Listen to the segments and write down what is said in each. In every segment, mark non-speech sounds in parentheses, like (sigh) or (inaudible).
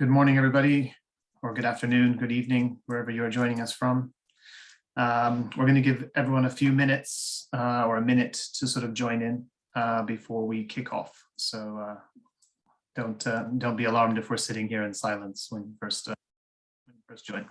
Good morning, everybody, or good afternoon, good evening, wherever you're joining us from. Um, we're going to give everyone a few minutes uh, or a minute to sort of join in uh, before we kick off. So uh, don't uh, don't be alarmed if we're sitting here in silence when you first uh, when you first join.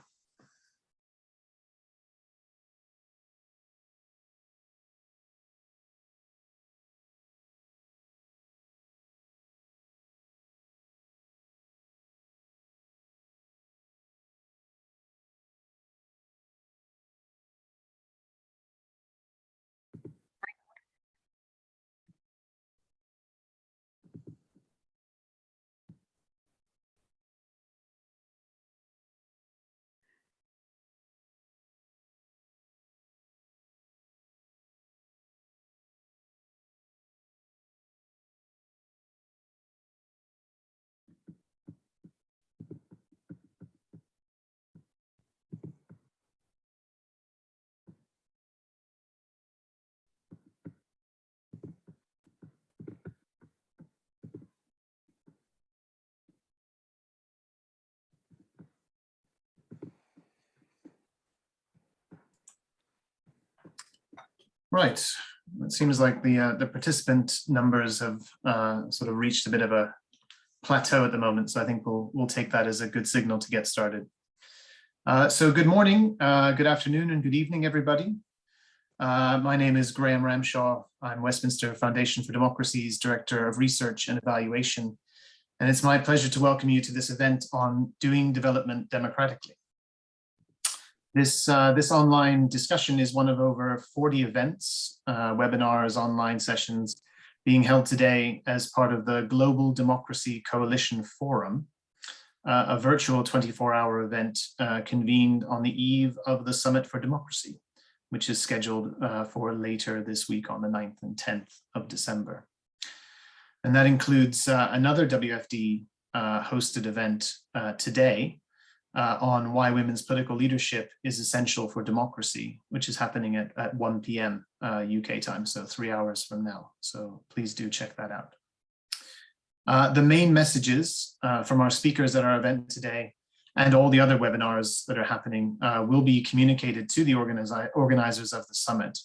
Right. It seems like the uh, the participant numbers have uh, sort of reached a bit of a plateau at the moment. So I think we'll we'll take that as a good signal to get started. Uh, so good morning, uh, good afternoon, and good evening, everybody. Uh, my name is Graham Ramshaw. I'm Westminster Foundation for Democracy's Director of Research and Evaluation. And it's my pleasure to welcome you to this event on doing development democratically. This, uh, this online discussion is one of over 40 events, uh, webinars, online sessions being held today as part of the Global Democracy Coalition Forum, uh, a virtual 24-hour event uh, convened on the eve of the Summit for Democracy, which is scheduled uh, for later this week on the 9th and 10th of December. And that includes uh, another WFD hosted event today, uh, on why women's political leadership is essential for democracy, which is happening at, at 1 p.m. Uh, UK time, so three hours from now. So please do check that out. Uh, the main messages uh, from our speakers at our event today and all the other webinars that are happening uh, will be communicated to the organizers of the summit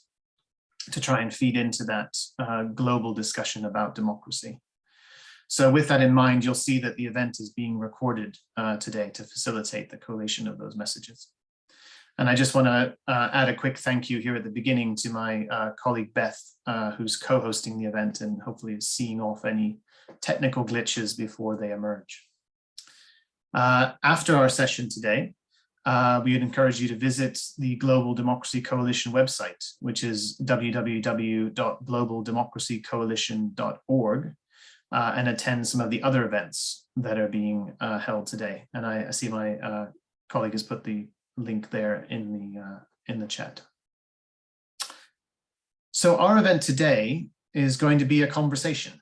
to try and feed into that uh, global discussion about democracy. So with that in mind, you'll see that the event is being recorded uh, today to facilitate the collation of those messages. And I just want to uh, add a quick thank you here at the beginning to my uh, colleague Beth, uh, who's co-hosting the event and hopefully is seeing off any technical glitches before they emerge. Uh, after our session today, uh, we would encourage you to visit the Global Democracy Coalition website, which is www.globaldemocracycoalition.org uh, and attend some of the other events that are being uh, held today. And I, I see my uh, colleague has put the link there in the uh, in the chat. So our event today is going to be a conversation.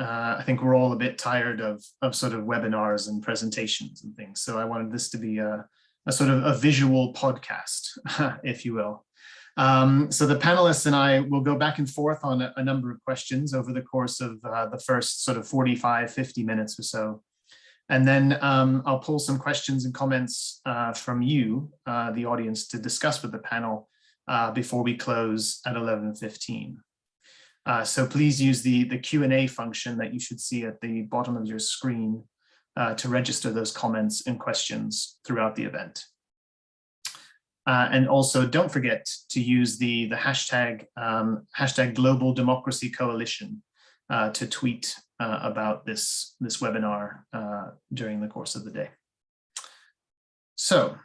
Uh, I think we're all a bit tired of, of sort of webinars and presentations and things. So I wanted this to be a, a sort of a visual podcast, (laughs) if you will. Um, so the panelists and I will go back and forth on a, a number of questions over the course of uh, the first sort of 45, 50 minutes or so. And then um, I'll pull some questions and comments uh, from you, uh, the audience, to discuss with the panel uh, before we close at 11.15. Uh, so please use the, the Q&A function that you should see at the bottom of your screen uh, to register those comments and questions throughout the event. Uh, and also don't forget to use the, the hashtag, um, hashtag Global Democracy Coalition uh, to tweet uh, about this, this webinar uh, during the course of the day. So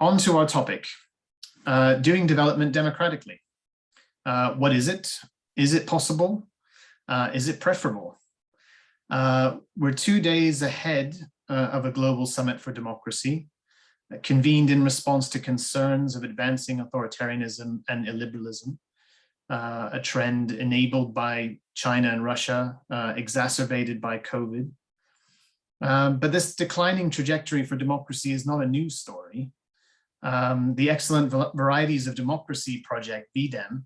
on to our topic, uh, doing development democratically. Uh, what is it? Is it possible? is it preferable? we're two days ahead of a global summit for democracy convened in response to concerns of advancing authoritarianism and illiberalism, uh, a trend enabled by China and Russia, uh, exacerbated by COVID. Um, but this declining trajectory for democracy is not a news story. Um, the Excellent Varieties of Democracy project, VDEM,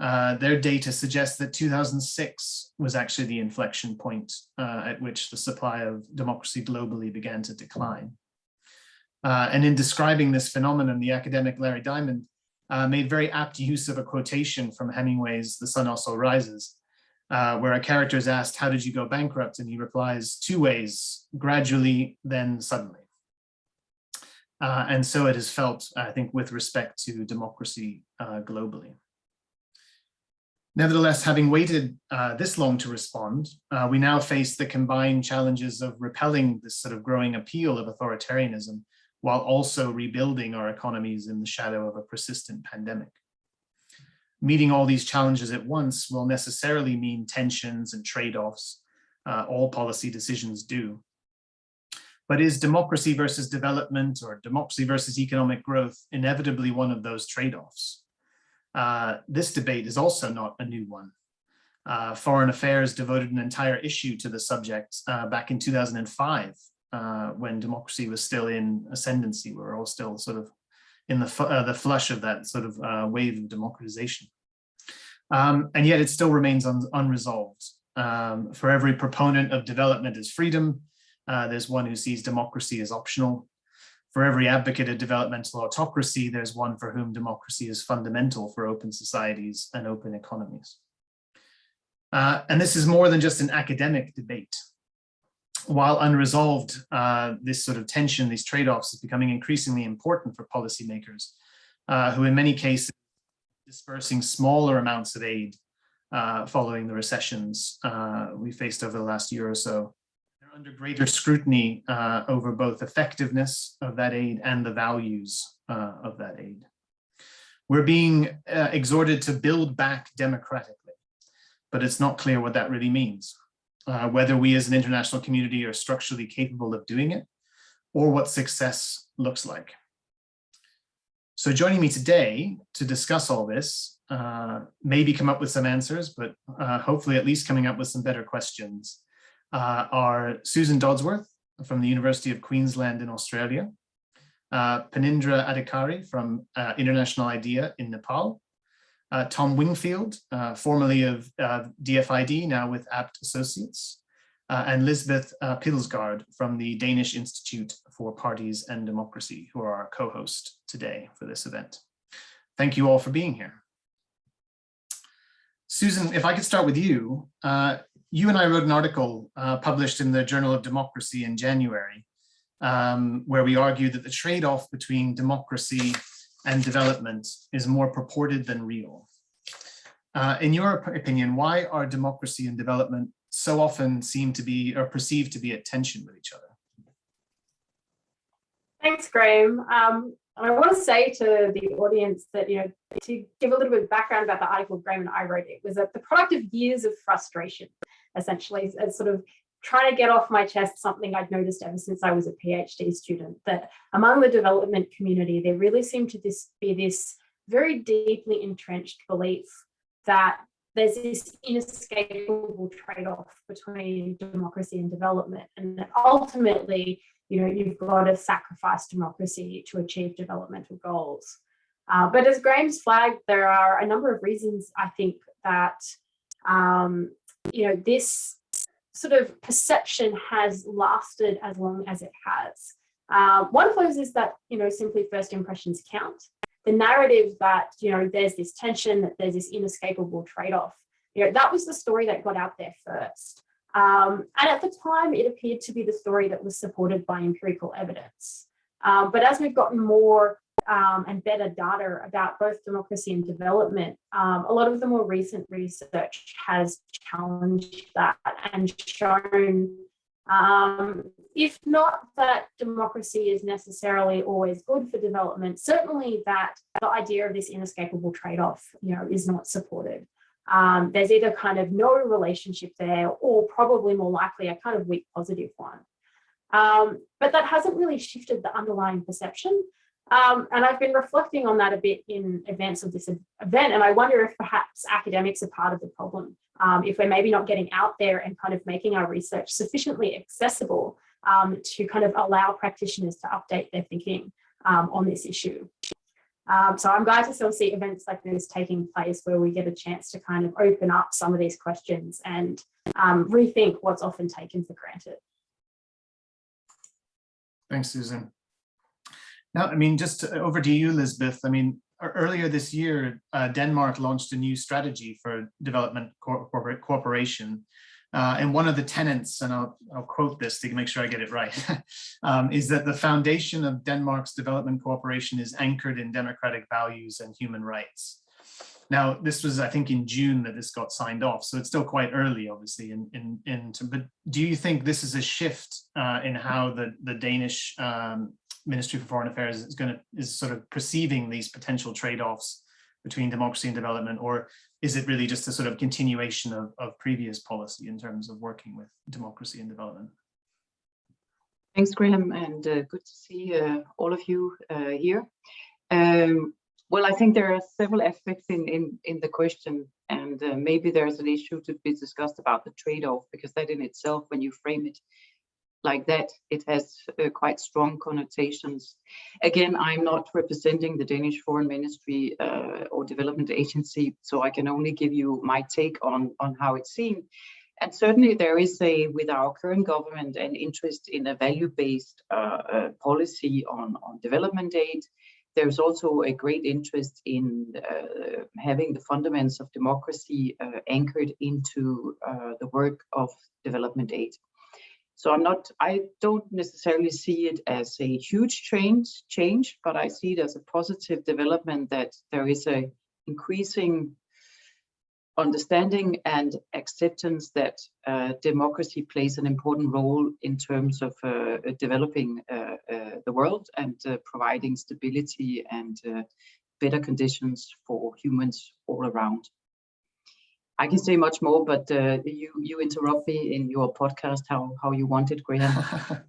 Uh, their data suggests that 2006 was actually the inflection point uh, at which the supply of democracy globally began to decline. Uh, and in describing this phenomenon, the academic Larry Diamond uh, made very apt use of a quotation from Hemingway's The Sun Also Rises, uh, where a character is asked, how did you go bankrupt? And he replies, two ways, gradually, then suddenly. Uh, and so it is felt, I think, with respect to democracy globally. Nevertheless, having waited uh, this long to respond, uh, we now face the combined challenges of repelling this sort of growing appeal of authoritarianism while also rebuilding our economies in the shadow of a persistent pandemic. Meeting all these challenges at once will necessarily mean tensions and trade-offs. Uh, all policy decisions do. But is democracy versus development or democracy versus economic growth inevitably one of those trade-offs? Uh, this debate is also not a new one. Uh, Foreign Affairs devoted an entire issue to the subject uh, back in 2005, uh, when democracy was still in ascendancy. We were all still sort of in the, uh, the flush of that sort of uh, wave of democratization. Um, and yet it still remains un unresolved. Um, for every proponent of development as freedom, there's one who sees democracy as optional. For every advocate of developmental autocracy, there's one for whom democracy is fundamental for open societies and open economies. Uh, and this is more than just an academic debate. While unresolved, uh, this sort of tension, these trade-offs is becoming increasingly important for policymakers, uh, who in many cases dispersing smaller amounts of aid uh, following the recessions uh, we faced over the last year or so are under greater scrutiny uh, over both effectiveness of that aid and the values uh, of that aid. We're being exhorted to build back democratically, but it's not clear what that really means. Uh, whether we as an international community are structurally capable of doing it, or what success looks like. So joining me today to discuss all this, uh, maybe come up with some answers, but uh, hopefully at least coming up with some better questions, uh, are Susan Dodsworth from the University of Queensland in Australia, uh, Phanindra Adhikari from uh, International IDEA in Nepal, uh, Tom Wingfield, uh, formerly of uh, DFID, now with Abt Associates, and Lisbeth Pilsgaard from the Danish Institute for Parties and Democracy, who are our co-host today for this event. Thank you all for being here. Susan, if I could start with you, uh, you and I wrote an article uh, published in the Journal of Democracy in January, um, where we argued that the trade-off between democracy and development is more purported than real. Uh, in your opinion, why are democracy and development so often seem to be or perceived to be at tension with each other? Thanks, Graham. Um, and I want to say to the audience that, you know, to give a little bit of background about the article Graham and I wrote, it was that the product of years of frustration essentially as sort of trying to get off my chest something I'd noticed ever since I was a PhD student, that among the development community, there really seemed to this, be this very deeply entrenched belief that there's this inescapable trade-off between democracy and development. And that ultimately, you know, you've got to sacrifice democracy to achieve developmental goals. Uh, but as Graham's flagged, there are a number of reasons I think that um, you know, this sort of perception has lasted as long as it has. Uh, one of those is that, you know, simply first impressions count. The narrative that, you know, there's this tension, that there's this inescapable trade-off, you know, that was the story that got out there first. Um, and at the time, it appeared to be the story that was supported by empirical evidence. Um, but as we've gotten more um, and better data about both democracy and development, um, a lot of the more recent research has challenged that and shown, um, if not that democracy is necessarily always good for development, certainly that the idea of this inescapable trade-off, you know, is not supported. Um, there's either kind of no relationship there or probably more likely a kind of weak positive one. Um, but that hasn't really shifted the underlying perception. Um, and I've been reflecting on that a bit in advance of this event, and I wonder if perhaps academics are part of the problem. Um, if we're maybe not getting out there and kind of making our research sufficiently accessible um, to kind of allow practitioners to update their thinking um, on this issue. Um, so I'm glad to still see events like this taking place where we get a chance to kind of open up some of these questions and um, rethink what's often taken for granted. Thanks, Susan. Now, I mean, just to- over to you, Lisbeth. I mean, earlier this year, uh, Denmark launched a new strategy for development cor- corporate cooperation. Uh, and one of the tenets, and I'll, I'll quote this to make sure I get it right, (laughs) um, is that the foundation of Denmark's development cooperation is anchored in democratic values and human rights. Now, this was, I think, in June that this got signed off, so it's still quite early, obviously. In in in, to, but do you think this is a shift uh, in how the the Danish um, Ministry for Foreign Affairs is going to is sort of perceiving these potential trade-offs between democracy and development, or is it really just a sort of continuation of, of previous policy in terms of working with democracy and development? Thanks, Graham, and uh, good to see uh, all of you uh, here. Um, well, I think there are several aspects in, in, in the question, and uh, maybe there's an issue to be discussed about the trade-off, because that in itself, when you frame it like that, it has uh, quite strong connotations. Again, I'm not representing the Danish Foreign Ministry uh, or Development Agency, so I can only give you my take on, on how it's seen. And certainly there is a, with our current government, an interest in a value-based uh, uh, policy on, on development aid. There's also a great interest in uh, having the fundamentals of democracy uh, anchored into the work of development aid. So I'm not, I don't necessarily see it as a huge change, change, but I see it as a positive development that there is a increasing understanding and acceptance that uh, democracy plays an important role in terms of uh, developing uh, uh the world and uh, providing stability and uh, better conditions for humans all around. I can say much more, but you you interrupt me in your podcast how how you want it, Graham.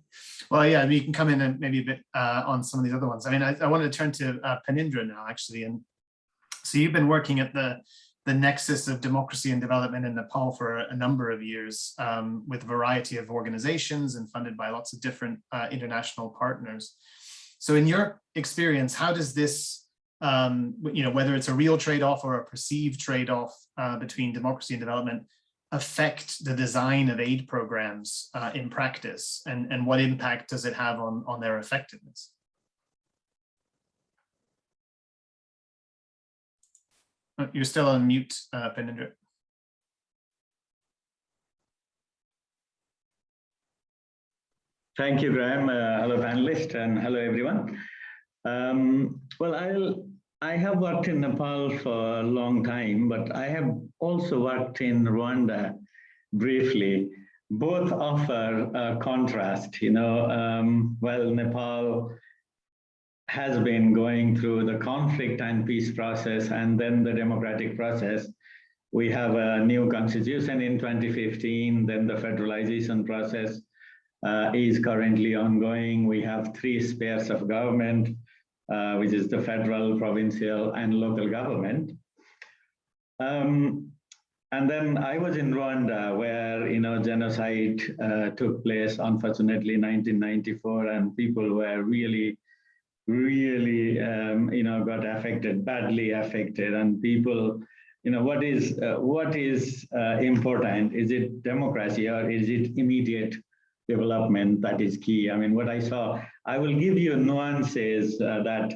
(laughs) well, yeah, I mean, you can come in and maybe a bit on some of these other ones. I mean, I, I wanted to turn to Phanindra now, actually, and so you've been working at the the nexus of democracy and development in Nepal for a number of years um, with a variety of organizations and funded by lots of different uh, international partners. So in your experience, how does this, um, you know, whether it's a real trade-off or a perceived trade-off uh, between democracy and development affect the design of aid programs uh, in practice and, and what impact does it have on, on their effectiveness? Oh, you're still on mute, uh, Phanindra. Thank you, Graham. Uh, hello, panelists, and hello, everyone. Um, well, I'll, I have worked in Nepal for a long time, but I have also worked in Rwanda briefly. Both offer a contrast, you know, um, well, Nepal has been going through the conflict and peace process and then the democratic process. We have a new constitution in 2015, then the federalization process uh, is currently ongoing. We have three spheres of government, uh, which is the federal, provincial, and local government. Um, and then I was in Rwanda where, you know, genocide uh, took place, unfortunately, 1994, and people were really really, um, you know, got affected, badly affected, and people, you know, what is uh, what is uh, important? Is it democracy or is it immediate development that is key? I mean, what I saw, I will give you nuances uh, that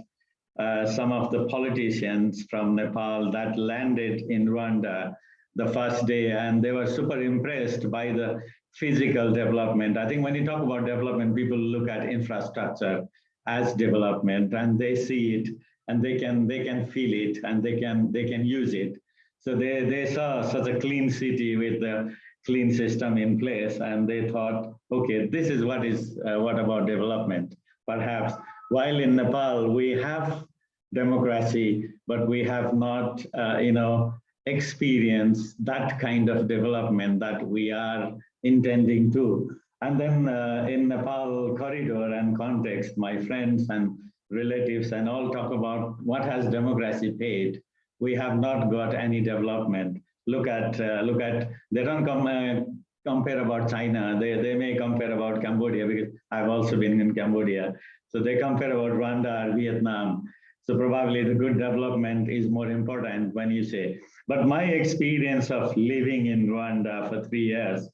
uh, some of the politicians from Nepal that landed in Rwanda the first day, and they were super impressed by the physical development. I think when you talk about development, people look at infrastructure as development and they see it and they can they can feel it and they can they can use it so they they saw such a clean city with the clean system in place and they thought okay this is what is uh, what about development perhaps while in nepal we have democracy but we have not uh, you know experienced that kind of development that we are intending to and then uh, in Nepal corridor and context, my friends and relatives and all talk about what has democracy paid. We have not got any development. Look at, uh, look at, they don't come, uh, compare about China. They, they may compare about Cambodia because I've also been in Cambodia. So they compare about Rwanda or Vietnam. So probably the good development is more important when you say, but my experience of living in Rwanda for three years,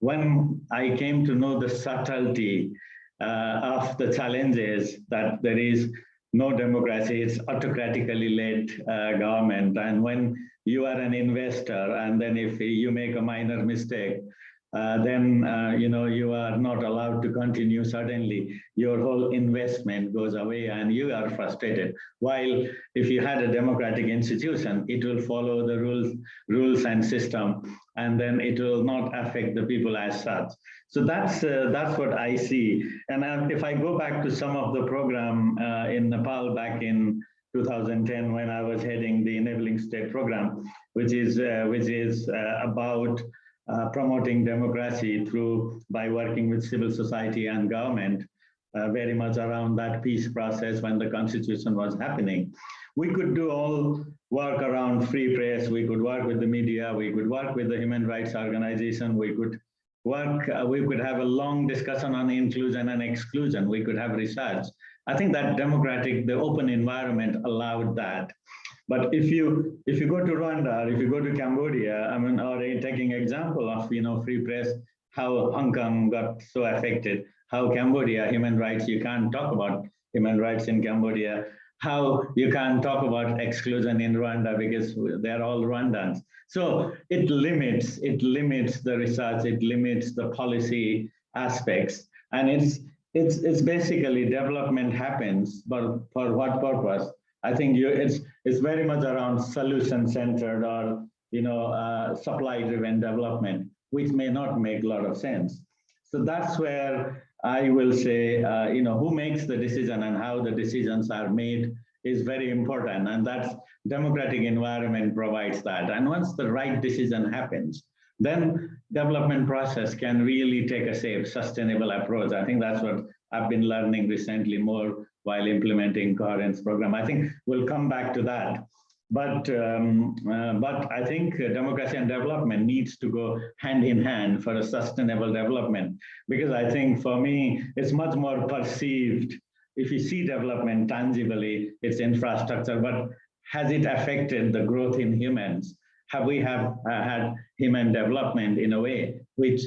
when I came to know the subtlety uh, of the challenges that there is no democracy, it's autocratically led uh, government. And when you are an investor and then if you make a minor mistake, uh, then uh, you know you are not allowed to continue. Suddenly your whole investment goes away and you are frustrated. While if you had a democratic institution it will follow the rules rules and system and then it will not affect the people as such. So that's uh, that's what i see. And uh, if i go back to some of the program uh, in nepal back in 2010 when i was heading the enabling state program which is which is about uh, promoting democracy through by working with civil society and government uh, very much around that peace process when the constitution was happening. We could do all work around free press, we could work with the media, we could work with the human rights organization, we could work, uh, we could have a long discussion on inclusion and exclusion, we could have research. I think that democratic, the open environment allowed that. But if you if you go to Rwanda, or if you go to Cambodia, I mean, or taking example of you know free press, how Hong Kong got so affected, how Cambodia human rights you can't talk about human rights in Cambodia, how you can't talk about exclusion in Rwanda because they're all Rwandans. So it limits it limits the research, it limits the policy aspects, and it's it's it's basically development happens, but for what purpose? I think you, it's it's very much around solution centered or you know uh, supply driven development, which may not make a lot of sense. So that's where I will say, uh, you know, who makes the decision and how the decisions are made is very important, and that's democratic environment provides that. And once the right decision happens, then development process can really take a safe, sustainable approach. I think that's what I've been learning recently more while implementing coherence program. I think we'll come back to that. But um, uh, but I think democracy and development needs to go hand in hand for a sustainable development because I think for me it's much more perceived. If you see development tangibly, it's infrastructure, but has it affected the growth in humans? Have we have uh, had human development in a way which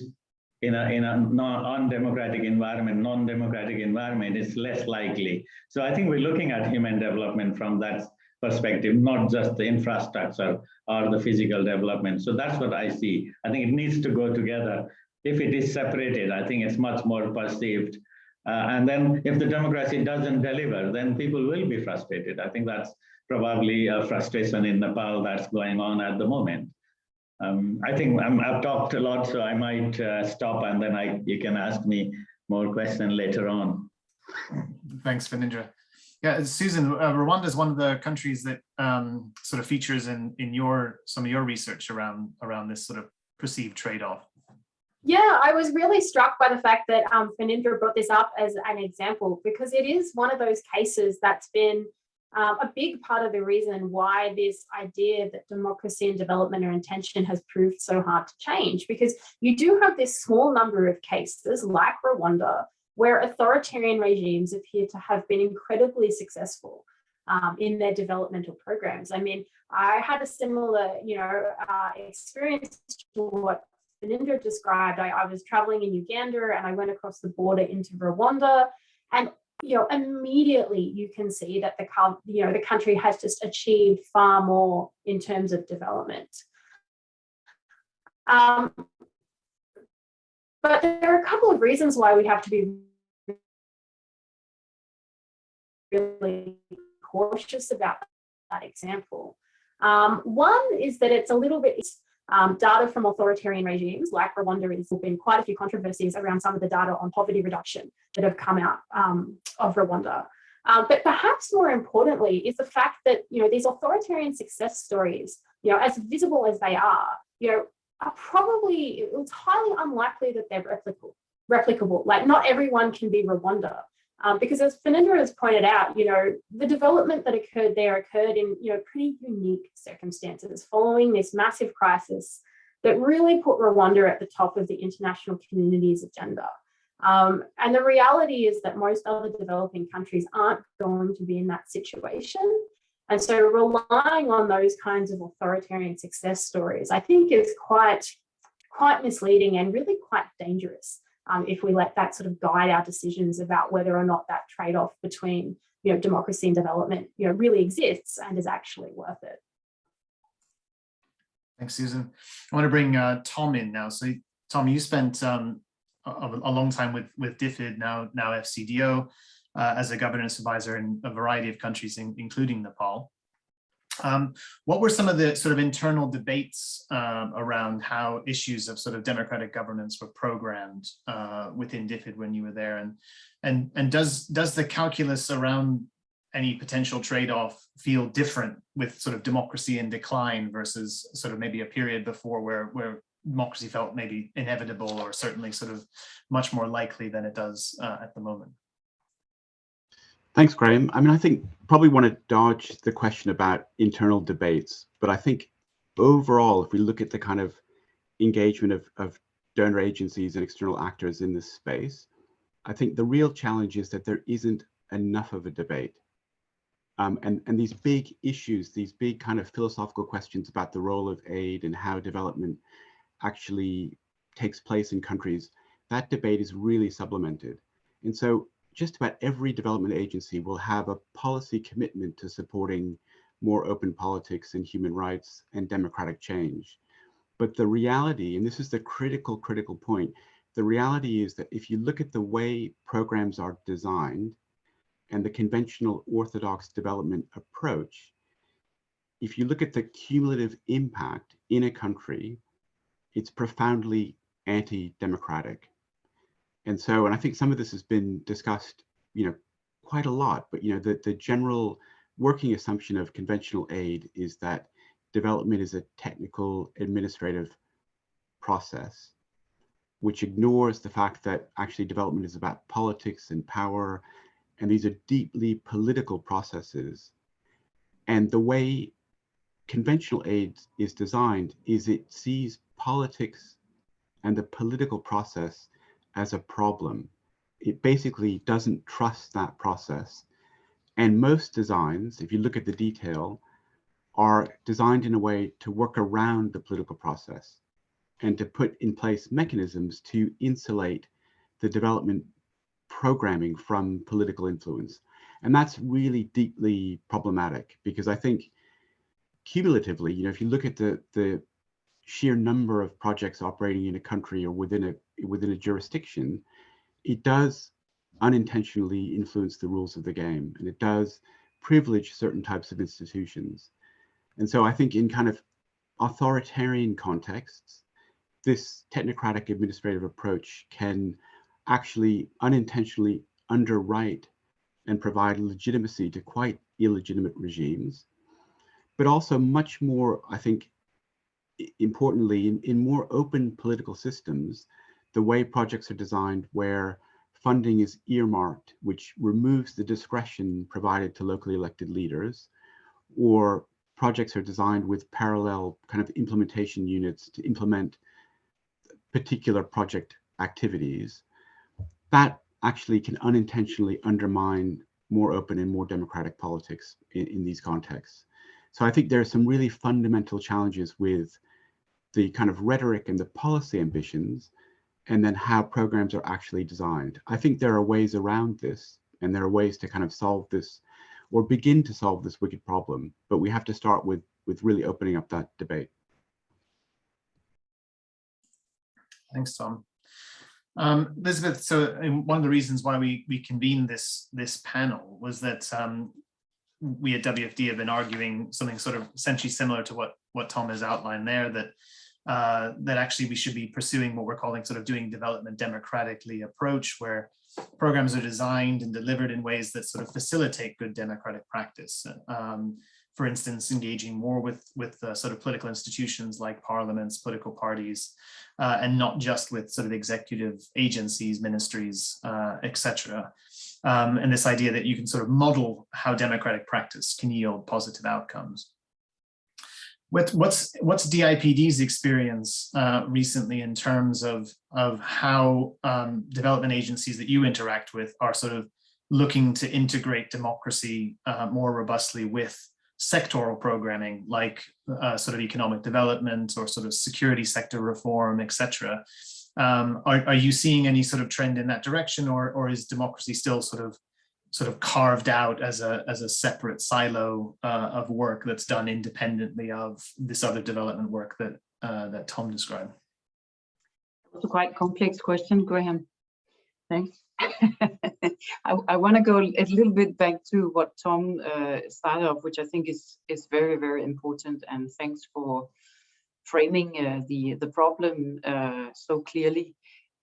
in a in a non-democratic environment, non-democratic environment, it's less likely. So I think we're looking at human development from that perspective, not just the infrastructure or the physical development. So that's what I see. I think it needs to go together. If it is separated, I think it's much more perceived. Uh, and then if the democracy doesn't deliver, then people will be frustrated. I think that's probably a frustration in Nepal that's going on at the moment. Um, I think i have talked a lot, so I might uh, stop and then I you can ask me more questions later on. Thanks, Phanindra. Yeah, Susan, uh, Rwanda is one of the countries that um, sort of features in in your some of your research around around this sort of perceived trade-off. Yeah, I was really struck by the fact that um, Phanindra brought this up as an example because it is one of those cases that's been um, a big part of the reason why this idea that democracy and development are intention has proved so hard to change because you do have this small number of cases like Rwanda where authoritarian regimes appear to have been incredibly successful um, in their developmental programs. I mean, I had a similar, you know, uh, experience to what Phanindra described. I, I was traveling in Uganda and I went across the border into Rwanda and you know, immediately you can see that the, you know, the country has just achieved far more in terms of development. Um, but there are a couple of reasons why we have to be really cautious about that example. Um, one is that it's a little bit, um, data from authoritarian regimes like Rwanda has been quite a few controversies around some of the data on poverty reduction that have come out um, of Rwanda. Um, but perhaps more importantly is the fact that you know these authoritarian success stories, you know, as visible as they are, you know, are probably it's highly unlikely that they're replicable. Replicable, like not everyone can be Rwanda. Um, because as Phanindra has pointed out, you know, the development that occurred there occurred in, you know, pretty unique circumstances following this massive crisis that really put Rwanda at the top of the international community's agenda. Um, and the reality is that most other developing countries aren't going to be in that situation. And so relying on those kinds of authoritarian success stories, I think is quite, quite misleading and really quite dangerous um, if we let that sort of guide our decisions about whether or not that trade-off between you know, democracy and development you know, really exists and is actually worth it. Thanks, Susan. I want to bring uh, Tom in now. So Tom, you spent um, a, a long time with, with DFID, now, now FCDO, uh, as a governance advisor in a variety of countries, in, including Nepal. Um, what were some of the sort of internal debates um, around how issues of sort of democratic governance were programmed uh, within DFID when you were there? And, and, and does, does the calculus around any potential trade-off feel different with sort of democracy in decline versus sort of maybe a period before where, where democracy felt maybe inevitable or certainly sort of much more likely than it does uh, at the moment? Thanks, Graham. I mean, I think probably want to dodge the question about internal debates, but I think overall, if we look at the kind of engagement of, of donor agencies and external actors in this space, I think the real challenge is that there isn't enough of a debate. Um, and, and these big issues, these big kind of philosophical questions about the role of aid and how development actually takes place in countries, that debate is really supplemented. And so just about every development agency will have a policy commitment to supporting more open politics and human rights and democratic change. But the reality, and this is the critical, critical point, the reality is that if you look at the way programs are designed and the conventional orthodox development approach, if you look at the cumulative impact in a country, it's profoundly anti-democratic. And so, and I think some of this has been discussed, you know, quite a lot, but, you know, the, the general working assumption of conventional aid is that development is a technical administrative process, which ignores the fact that actually development is about politics and power. And these are deeply political processes. And the way conventional aid is designed is it sees politics and the political process as a problem. It basically doesn't trust that process. And most designs, if you look at the detail, are designed in a way to work around the political process and to put in place mechanisms to insulate the development programming from political influence. And that's really deeply problematic because I think cumulatively, you know, if you look at the, the sheer number of projects operating in a country or within a within a jurisdiction, it does unintentionally influence the rules of the game and it does privilege certain types of institutions. And so I think in kind of authoritarian contexts, this technocratic administrative approach can actually unintentionally underwrite and provide legitimacy to quite illegitimate regimes, but also much more, I think, importantly, in, in more open political systems, the way projects are designed where funding is earmarked, which removes the discretion provided to locally elected leaders, or projects are designed with parallel kind of implementation units to implement particular project activities, that actually can unintentionally undermine more open and more democratic politics in, in these contexts. So I think there are some really fundamental challenges with the kind of rhetoric and the policy ambitions, and then how programs are actually designed. I think there are ways around this, and there are ways to kind of solve this or begin to solve this wicked problem, but we have to start with, with really opening up that debate. Thanks, Tom. Um, Elizabeth, so one of the reasons why we, we convened this, this panel was that um, we at WFD have been arguing something sort of essentially similar to what, what Tom has outlined there, that uh, that actually we should be pursuing what we're calling sort of doing development democratically approach, where programs are designed and delivered in ways that sort of facilitate good democratic practice. Um, for instance, engaging more with, with uh, sort of political institutions like parliaments, political parties, uh, and not just with sort of executive agencies, ministries, uh, etc. Um, and this idea that you can sort of model how democratic practice can yield positive outcomes. What, what's what's DIPD's experience uh, recently in terms of of how um, development agencies that you interact with are sort of looking to integrate democracy uh, more robustly with sectoral programming like uh, sort of economic development or sort of security sector reform, etc. Um, are, are you seeing any sort of trend in that direction or, or is democracy still sort of sort of carved out as a as a separate silo uh, of work that's done independently of this other development work that uh, that Tom described? It's a quite complex question, Graham. Thanks. (laughs) I, I want to go a little bit back to what Tom uh, started off, which I think is is very very important. And thanks for framing uh, the the problem uh, so clearly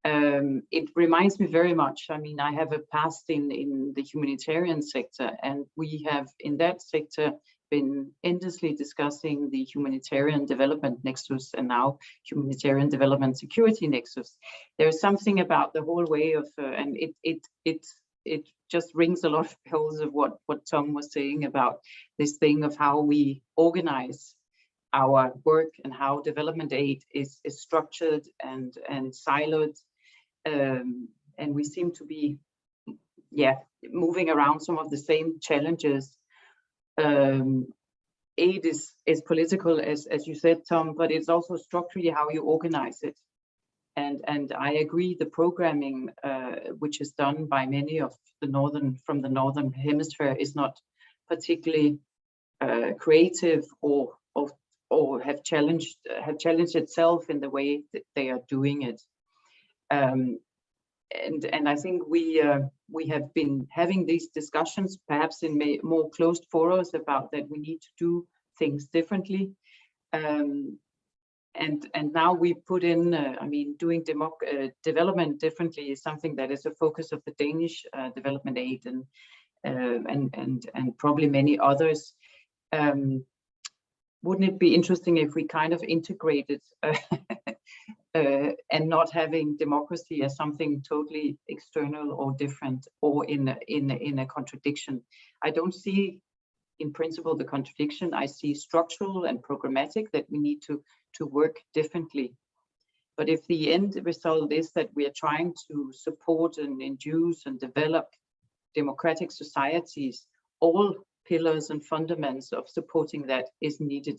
um, it reminds me very much. I mean, I have a past in, in the humanitarian sector, and we have in that sector been endlessly discussing the humanitarian development nexus and now humanitarian development security nexus. There's something about the whole way of, uh, and it it it it just rings a lot of bells of what what Tom was saying about this thing of how we organize our work and how development aid is, is structured and and siloed um, and we seem to be, yeah, moving around some of the same challenges. Um, aid is is political, as as you said, Tom, but it's also structurally how you organize it. And and I agree, the programming, uh, which is done by many of the northern from the northern hemisphere, is not particularly uh, creative or or or have challenged have challenged itself in the way that they are doing it. Um, and and I think we uh, we have been having these discussions, perhaps in may, more closed forums, about that we need to do things differently. Um, and and now we put in, uh, I mean, doing uh, development differently is something that is a focus of the Danish uh, development aid and uh, and and and probably many others. Um, wouldn't it be interesting if we kind of integrated (laughs) uh, and not having democracy as something totally external or different or in a, in a, in a contradiction. I don't see in principle the contradiction. I see structural and programmatic that we need to to work differently. But if the end result is that we are trying to support and induce and develop democratic societies, all pillars and fundaments of supporting that is needed.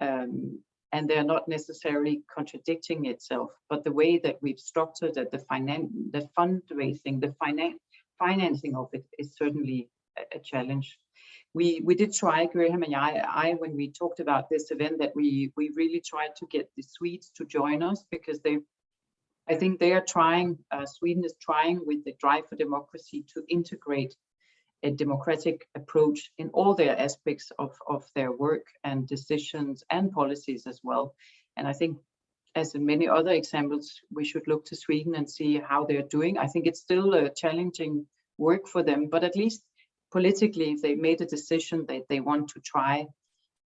Um, and they're not necessarily contradicting itself, but the way that we've structured it, the finan the fundraising, the finan financing of it is certainly a, a, challenge. We we did try, Graham and I, I, when we talked about this event, that we we really tried to get the Swedes to join us because they, I think they are trying. Uh, Sweden is trying with the Drive for Democracy to integrate a democratic approach in all their aspects of, of their work and decisions and policies as well. And I think as in many other examples, we should look to Sweden and see how they're doing. I think it's still a challenging work for them, but at least politically, they made a decision that they want to try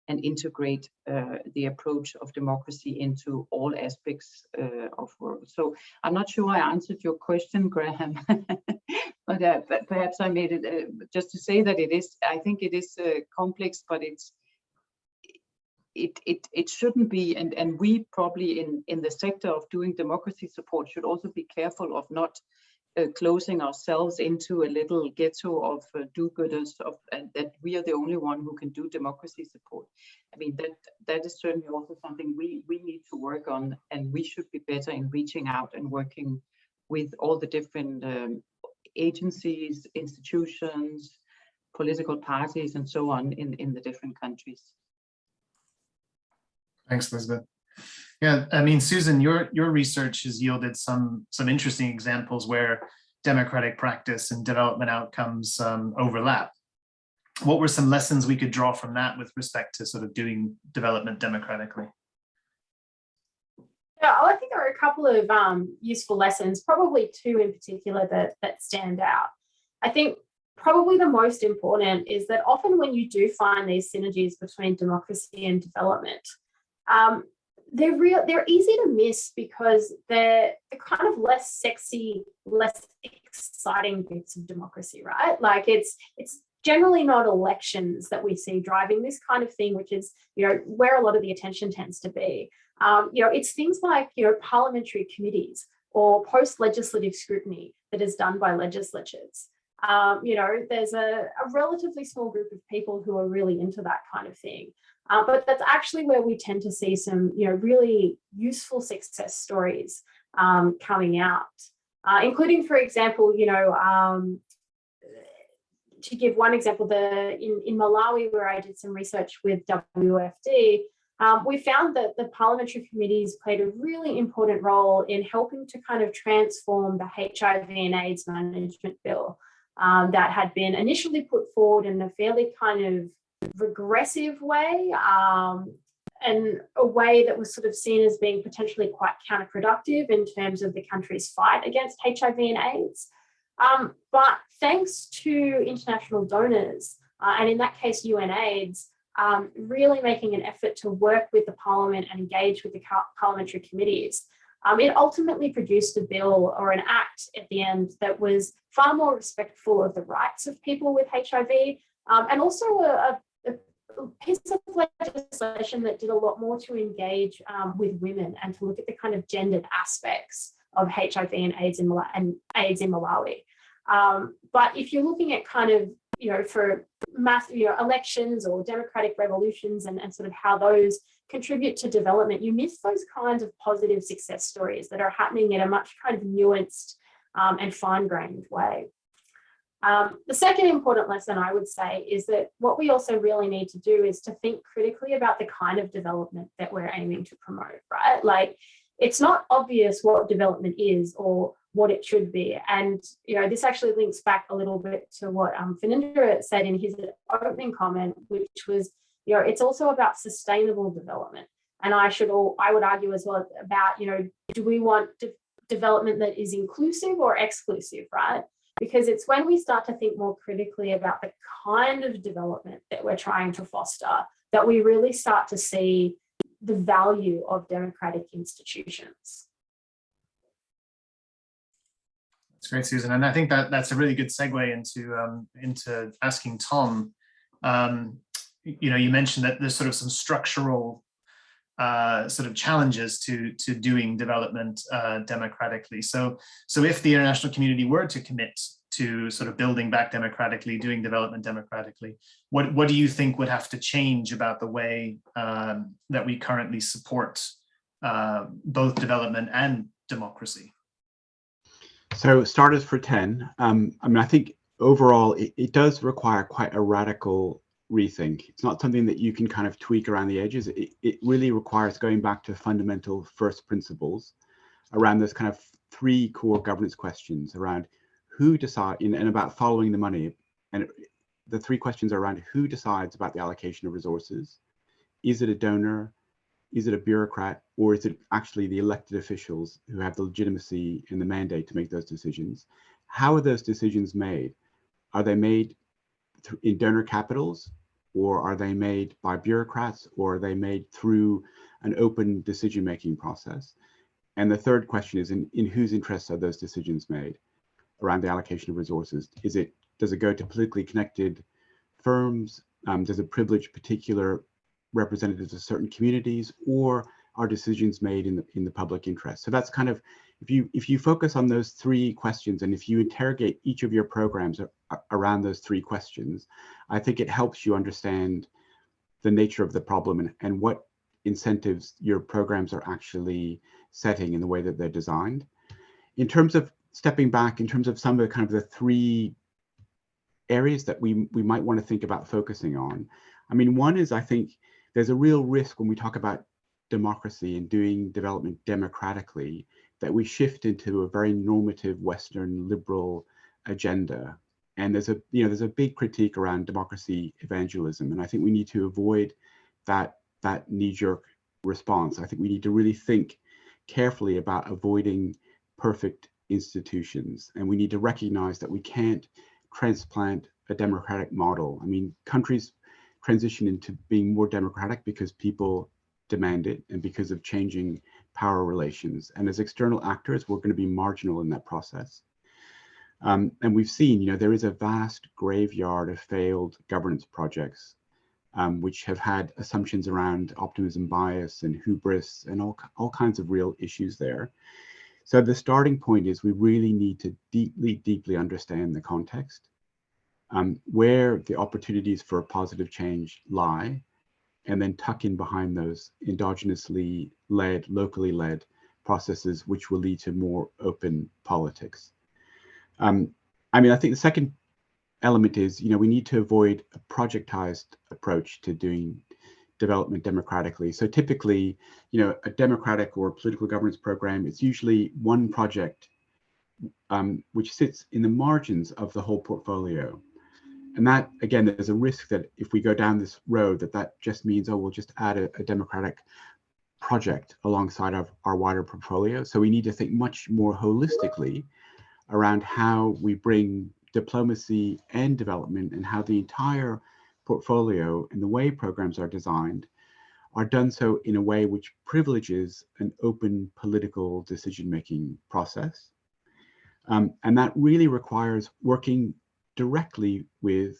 and integrate uh, the approach of democracy into all aspects uh, of work. So I'm not sure I answered your question, Graham, (laughs) uh, perhaps I made it uh, just to say that it is, I think it is uh, complex, but it's, it, it, it shouldn't be, and, and we probably in, in the sector of doing democracy support should also be careful of not uh, closing ourselves into a little ghetto of uh, do-gooders of and that we are the only one who can do democracy support. I mean that that is certainly also something we we need to work on, and we should be better in reaching out and working with all the different um, agencies, institutions, political parties, and so on in in the different countries. Thanks, Elizabeth. Yeah, I mean, Susan, your your research has yielded some some interesting examples where democratic practice and development outcomes um, overlap. What were some lessons we could draw from that with respect to sort of doing development democratically? Yeah, I think there are a couple of um, useful lessons, probably two in particular that, that stand out. I think probably the most important is that often when you do find these synergies between democracy and development, um, they're real they're easy to miss because they're, they're kind of less sexy less exciting bits of democracy right like it's it's generally not elections that we see driving this kind of thing, which is, you know, where a lot of the attention tends to be. Um, you know, it's things like, you know, parliamentary committees or post-legislative scrutiny that is done by legislatures. Um, you know, there's a, a, relatively small group of people who are really into that kind of thing. Uh, but that's actually where we tend to see some, you know, really useful success stories um, coming out, uh, including, for example, you know, um, to give one example, the in, in Malawi, where I did some research with WFD, um, we found that the parliamentary committees played a really important role in helping to kind of transform the HIV and AIDS management bill um, that had been initially put forward in a fairly kind of regressive way um, and a way that was sort of seen as being potentially quite counterproductive in terms of the country's fight against HIV and AIDS. Um, but thanks to international donors, uh, and in that case, UNAIDS, um, really making an effort to work with the parliament and engage with the parliamentary committees, um, it ultimately produced a bill or an act at the end that was far more respectful of the rights of people with HIV um, and also a, a, piece of legislation that did a lot more to engage um, with women and to look at the kind of gendered aspects of HIV and AIDS in, Malawi, and AIDS in Malawi. Um, but if you're looking at kind of, you know, for mass, you know, elections or democratic revolutions and, and sort of how those contribute to development, you miss those kinds of positive success stories that are happening in a much kind of nuanced um, and fine-grained way. Um, the second important lesson I would say is that what we also really need to do is to think critically about the kind of development that we're aiming to promote, right? Like it's not obvious what development is or what it should be. And, you know, this actually links back a little bit to what um, said in his opening comment, which was, you know, it's also about sustainable development. And I should all, I would argue as well about, you know, do we want de development that is inclusive or exclusive, right? Because it's when we start to think more critically about the kind of development that we're trying to foster that we really start to see the value of democratic institutions. That's great, Susan. And I think that that's a really good segue into um, into asking Tom. Um, you know, you mentioned that there's sort of some structural uh, sort of challenges to to doing development uh, democratically. So so if the international community were to commit to sort of building back democratically, doing development democratically, what what do you think would have to change about the way um, that we currently support uh, both development and democracy? So starters for 10. Um, I mean, I think overall it, it, does require quite a radical rethink. It's not something that you can kind of tweak around the edges. It, it really requires going back to fundamental first principles around those kind of three core governance questions around who decide in, and about following the money. And the three questions are around who decides about the allocation of resources. Is it a donor? Is it a bureaucrat or is it actually the elected officials who have the legitimacy and the mandate to make those decisions? How are those decisions made? Are they made in donor capitals or are they made by bureaucrats or are they made through an open decision-making process? And the third question is in, in whose interests are those decisions made around the allocation of resources? Is it, does it go to politically connected firms? Um, does it privilege particular representatives of certain communities or are decisions made in the in the public interest. So that's kind of if you if you focus on those three questions and if you interrogate each of your programs around those three questions i think it helps you understand the nature of the problem and, and what incentives your programs are actually setting in the way that they're designed. In terms of stepping back in terms of some of the kind of the three areas that we we might want to think about focusing on i mean one is i think there's a real risk when we talk about democracy and doing development democratically that we shift into a very normative Western liberal agenda. And there's a, you know, there's a big critique around democracy evangelism. And I think we need to avoid that, that knee-jerk response. I think we need to really think carefully about avoiding perfect institutions. And we need to recognize that we can't transplant a democratic model. I mean, countries transition into being more democratic because people demand it and because of changing power relations. And as external actors, we're going to be marginal in that process. Um, and we've seen, you know, there is a vast graveyard of failed governance projects, um, which have had assumptions around optimism bias and hubris and all, all kinds of real issues there. So the starting point is we really need to deeply, deeply understand the context, um, where the opportunities for positive change lie, and then tuck in behind those endogenously led, locally led processes, which will lead to more open politics. Um, I mean, I think the second element is, you know, we need to avoid a projectized approach to doing development democratically. So typically, you know, a democratic or political governance program, it's usually one project um, which sits in the margins of the whole portfolio. And that, again, there's a risk that if we go down this road, that that just means, oh, we'll just add a, a democratic project alongside of our wider portfolio. So we need to think much more holistically around how we bring diplomacy and development and how the entire portfolio and the way programs are designed are done so in a way which privileges an open political decision-making process. Um, and that really requires working directly with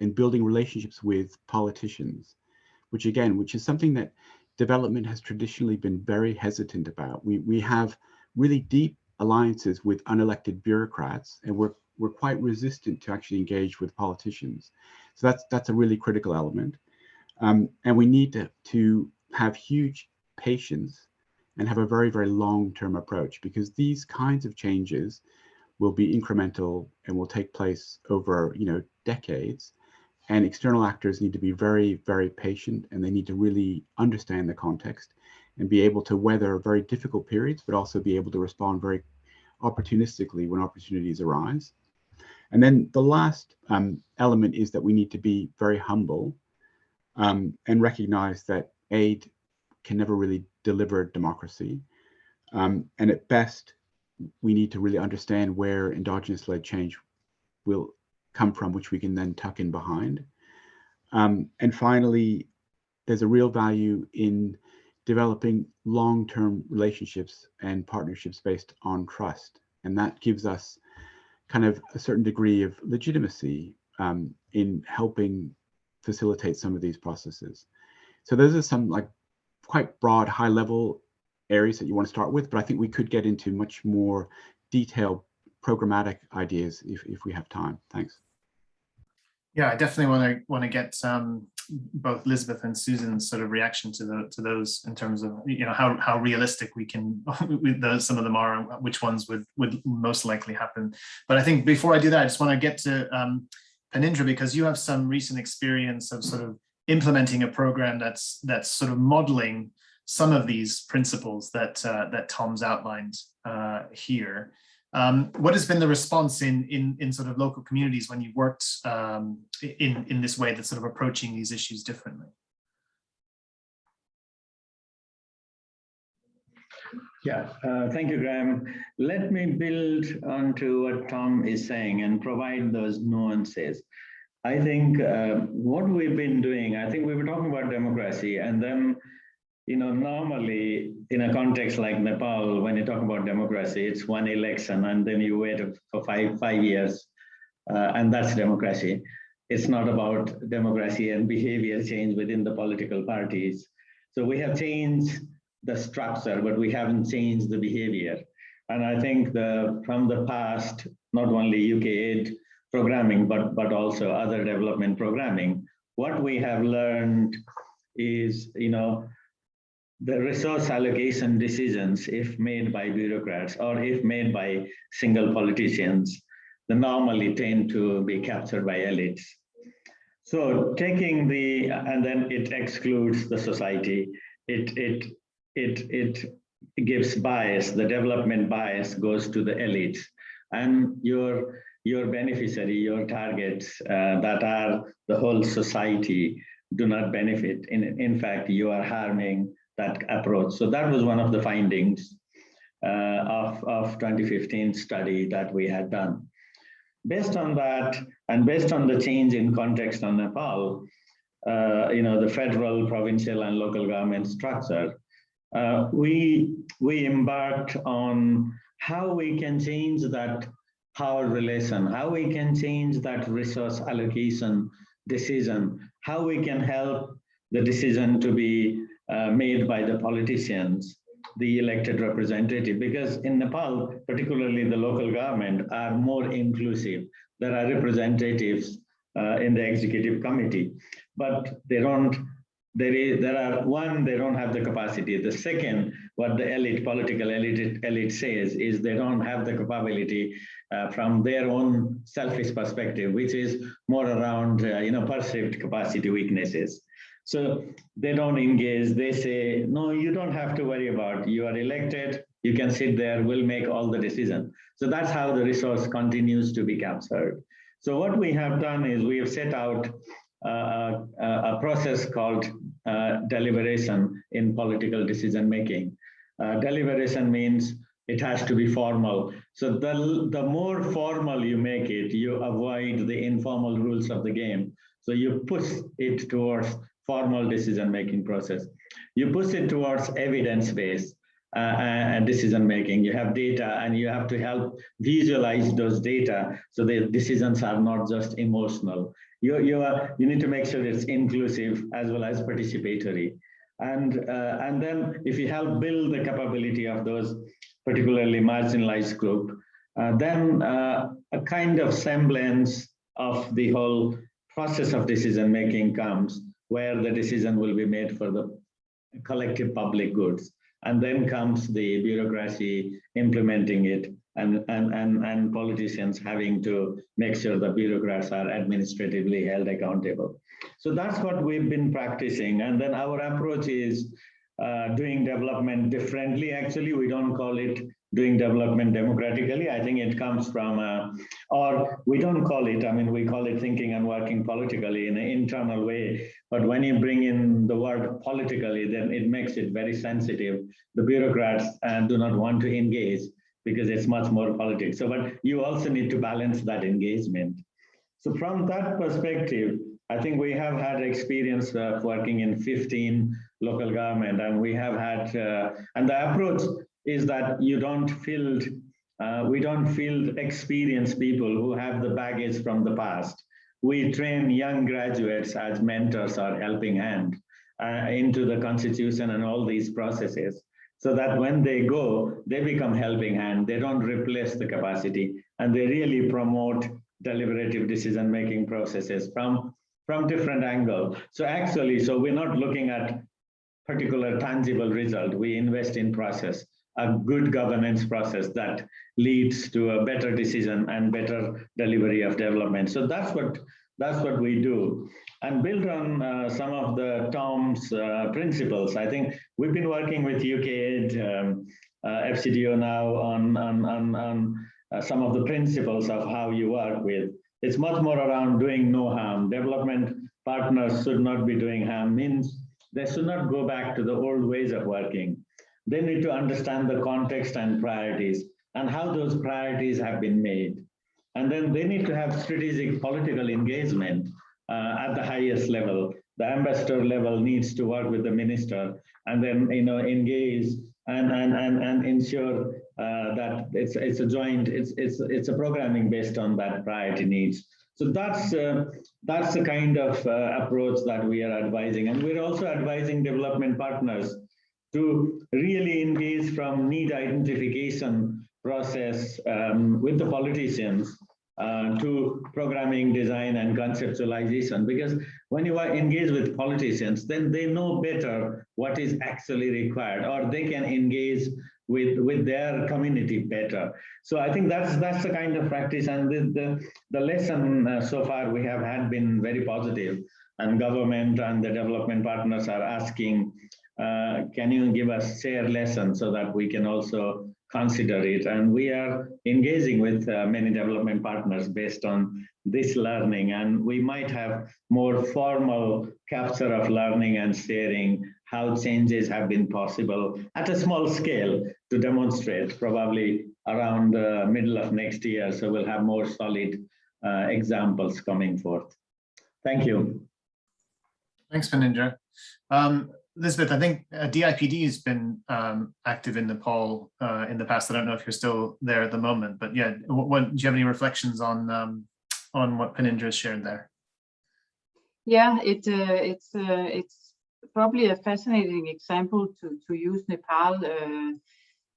and building relationships with politicians, which again, which is something that development has traditionally been very hesitant about. We, we have really deep alliances with unelected bureaucrats and we're, we're quite resistant to actually engage with politicians. So that's, that's a really critical element. Um, and we need to, to have huge patience and have a very, very long-term approach because these kinds of changes will be incremental and will take place over, you know, decades. And external actors need to be very, very patient and they need to really understand the context and be able to weather very difficult periods, but also be able to respond very opportunistically when opportunities arise. And then the last um, element is that we need to be very humble um, and recognize that aid can never really deliver democracy. Um, and at best, we need to really understand where endogenous led change will come from, which we can then tuck in behind. Um, and finally, there's a real value in developing long-term relationships and partnerships based on trust. And that gives us kind of a certain degree of legitimacy um, in helping facilitate some of these processes. So those are some like quite broad, high level areas that you want to start with, but I think we could get into much more detailed programmatic ideas if, if we have time. Thanks. Yeah, I definitely want to want to get um, both Elizabeth and Susan's sort of reaction to the to those in terms of you know how how realistic we can (laughs) with some of them are and which ones would would most likely happen. But I think before I do that, I just want to get to um, because you have some recent experience of sort of implementing a program that's that's sort of modeling some of these principles that uh, that Tom's outlined uh, here. Um, what has been the response in, in, in sort of local communities when you worked um, in, in this way that's sort of approaching these issues differently? Yeah, uh, thank you, Graham. Let me build onto what Tom is saying and provide those nuances. I think uh, what we've been doing, I think we were talking about democracy and then you know, normally in a context like Nepal, when you talk about democracy, it's one election and then you wait for five, five years uh, and that's democracy. It's not about democracy and behavior change within the political parties. So we have changed the structure, but we haven't changed the behavior. And I think the from the past, not only UK aid programming, but, but also other development programming, what we have learned is, you know, the resource allocation decisions, if made by bureaucrats or if made by single politicians, they normally tend to be captured by elites. So taking the, and then it excludes the society, it, it, it, it gives bias, the development bias goes to the elites. And your, your beneficiary, your targets uh, that are the whole society do not benefit. In, in fact, you are harming that approach. So that was one of the findings uh, of, of 2015 study that we had done. Based on that, and based on the change in context on Nepal, uh, you know, the federal, provincial, and local government structure, uh, we, we embarked on how we can change that power relation, how we can change that resource allocation decision, how we can help the decision to be uh, made by the politicians, the elected representative, because in Nepal, particularly the local government, are more inclusive. There are representatives uh, in the executive committee, but they don't there is there are one they don't have the capacity the second what the elite political elite elite says is they don't have the capability uh, from their own selfish perspective which is more around uh, you know perceived capacity weaknesses so they don't engage they say no you don't have to worry about you are elected you can sit there we'll make all the decision so that's how the resource continues to be captured so what we have done is we have set out uh, a, a process called uh, deliberation in political decision making. Uh, deliberation means it has to be formal. So the, the more formal you make it, you avoid the informal rules of the game. So you push it towards formal decision making process. You push it towards evidence based uh, and decision making. You have data and you have to help visualize those data so the decisions are not just emotional you you are you need to make sure it's inclusive as well as participatory and uh, and then if you help build the capability of those particularly marginalized group uh, then uh, a kind of semblance of the whole process of decision making comes where the decision will be made for the collective public goods and then comes the bureaucracy implementing it and, and, and, and politicians having to make sure the bureaucrats are administratively held accountable. So that's what we've been practicing. And then our approach is uh, doing development differently. Actually, we don't call it doing development democratically. I think it comes from, uh, or we don't call it, I mean, we call it thinking and working politically in an internal way. But when you bring in the word politically, then it makes it very sensitive. The bureaucrats uh, do not want to engage because it's much more politics. So, but you also need to balance that engagement. So from that perspective, I think we have had experience of working in 15 local government and we have had, uh, and the approach is that you don't field, uh, we don't field experienced people who have the baggage from the past. We train young graduates as mentors or helping hand uh, into the constitution and all these processes so that when they go, they become helping hand. They don't replace the capacity and they really promote deliberative decision-making processes from, from different angle. So actually, so we're not looking at particular tangible result. We invest in process, a good governance process that leads to a better decision and better delivery of development. So that's what that's what we do. And build on uh, some of the Tom's uh, principles. I think we've been working with UKAID, um, uh, FCDO now on, on, on, on uh, some of the principles of how you work with. It's much more around doing no harm. Development partners should not be doing harm, means they should not go back to the old ways of working. They need to understand the context and priorities and how those priorities have been made. And then they need to have strategic political engagement uh, at the highest level. The ambassador level needs to work with the minister and then you know engage and and and, and ensure uh, that it's it's a joint it's it's it's a programming based on that priority needs. So that's uh, that's the kind of uh, approach that we are advising, and we're also advising development partners to really engage from need identification process um, with the politicians uh, to programming design and conceptualization. Because when you are engaged with politicians then they know better what is actually required or they can engage with with their community better. So i think that's that's the kind of practice and the the, the lesson uh, so far we have had been very positive. And government and the development partners are asking uh, can you give us share lessons so that we can also consider it. And we are engaging with uh, many development partners based on this learning. And we might have more formal capture of learning and sharing how changes have been possible at a small scale to demonstrate probably around the middle of next year. So we'll have more solid uh, examples coming forth. Thank you. Thanks, Phanindra. Um, Elizabeth, I think uh, DIPD has been um, active in Nepal uh, in the past. I don't know if you're still there at the moment, but yeah, what, what do you have any reflections on um, on what Phanindra has shared there? Yeah, it uh, it's uh, it's probably a fascinating example to to use Nepal, uh,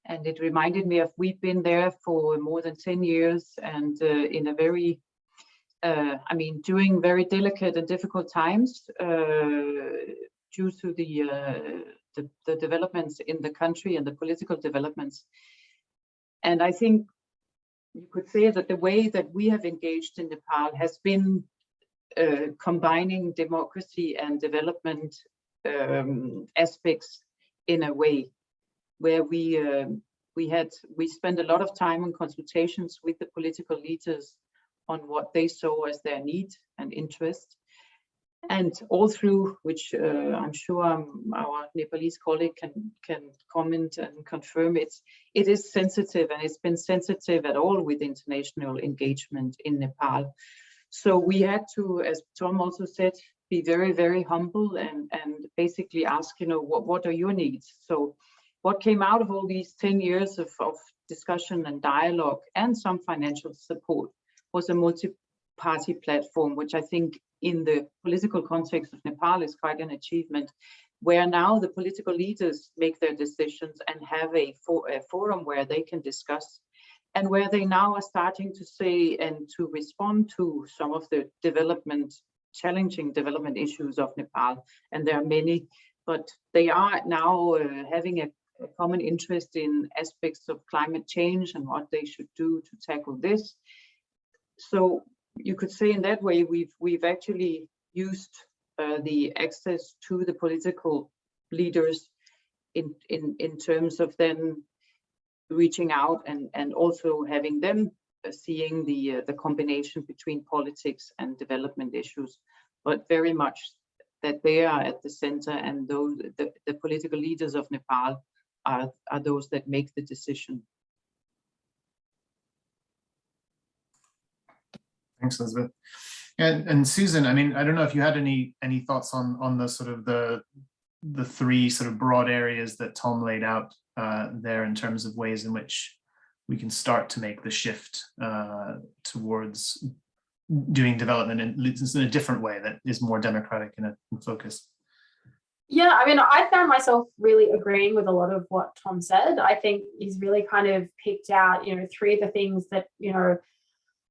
and it reminded me of we've been there for more than ten years, and uh, in a very, I mean, during very delicate and difficult times due to the, uh, the the developments in the country and the political developments, and I think you could say that the way that we have engaged in Nepal has been uh, combining democracy and development um, aspects in a way where we um, we had we spent a lot of time on consultations with the political leaders on what they saw as their need and interest and all through which uh, I'm sure um, our Nepalese colleague can can comment and confirm it's it is sensitive and it's been sensitive at all with international engagement in Nepal so we had to, as Tom also said, be very, very humble and, and basically ask, you know, what, what are your needs? So what came out of all these 10 years of, of discussion and dialogue and some financial support was a multi-party platform, which I think in the political context of Nepal is quite an achievement, where now the political leaders make their decisions and have a, for, a forum where they can discuss and where they now are starting to say and to respond to some of the development, challenging development issues of Nepal. And there are many, but they are now uh, having a, a, common interest in aspects of climate change and what they should do to tackle this. So you could say in that way, we've, we've actually used uh, the access to the political leaders in, in, in terms of then reaching out and, and also having them uh, seeing the, uh, the combination between politics and development issues, but very much that they are at the center and those the, the political leaders of Nepal are, are those that make the decision. Thanks, Elizabeth. And, and Susan, I mean, I don't know if you had any any thoughts on on the sort of the the three sort of broad areas that Tom laid out uh, there in terms of ways in which we can start to make the shift uh, towards doing development in, in a different way that is more democratic in, a, in focus. Yeah, I mean, I found myself really agreeing with a lot of what Tom said. I think he's really kind of picked out, you know, three of the things that, you know,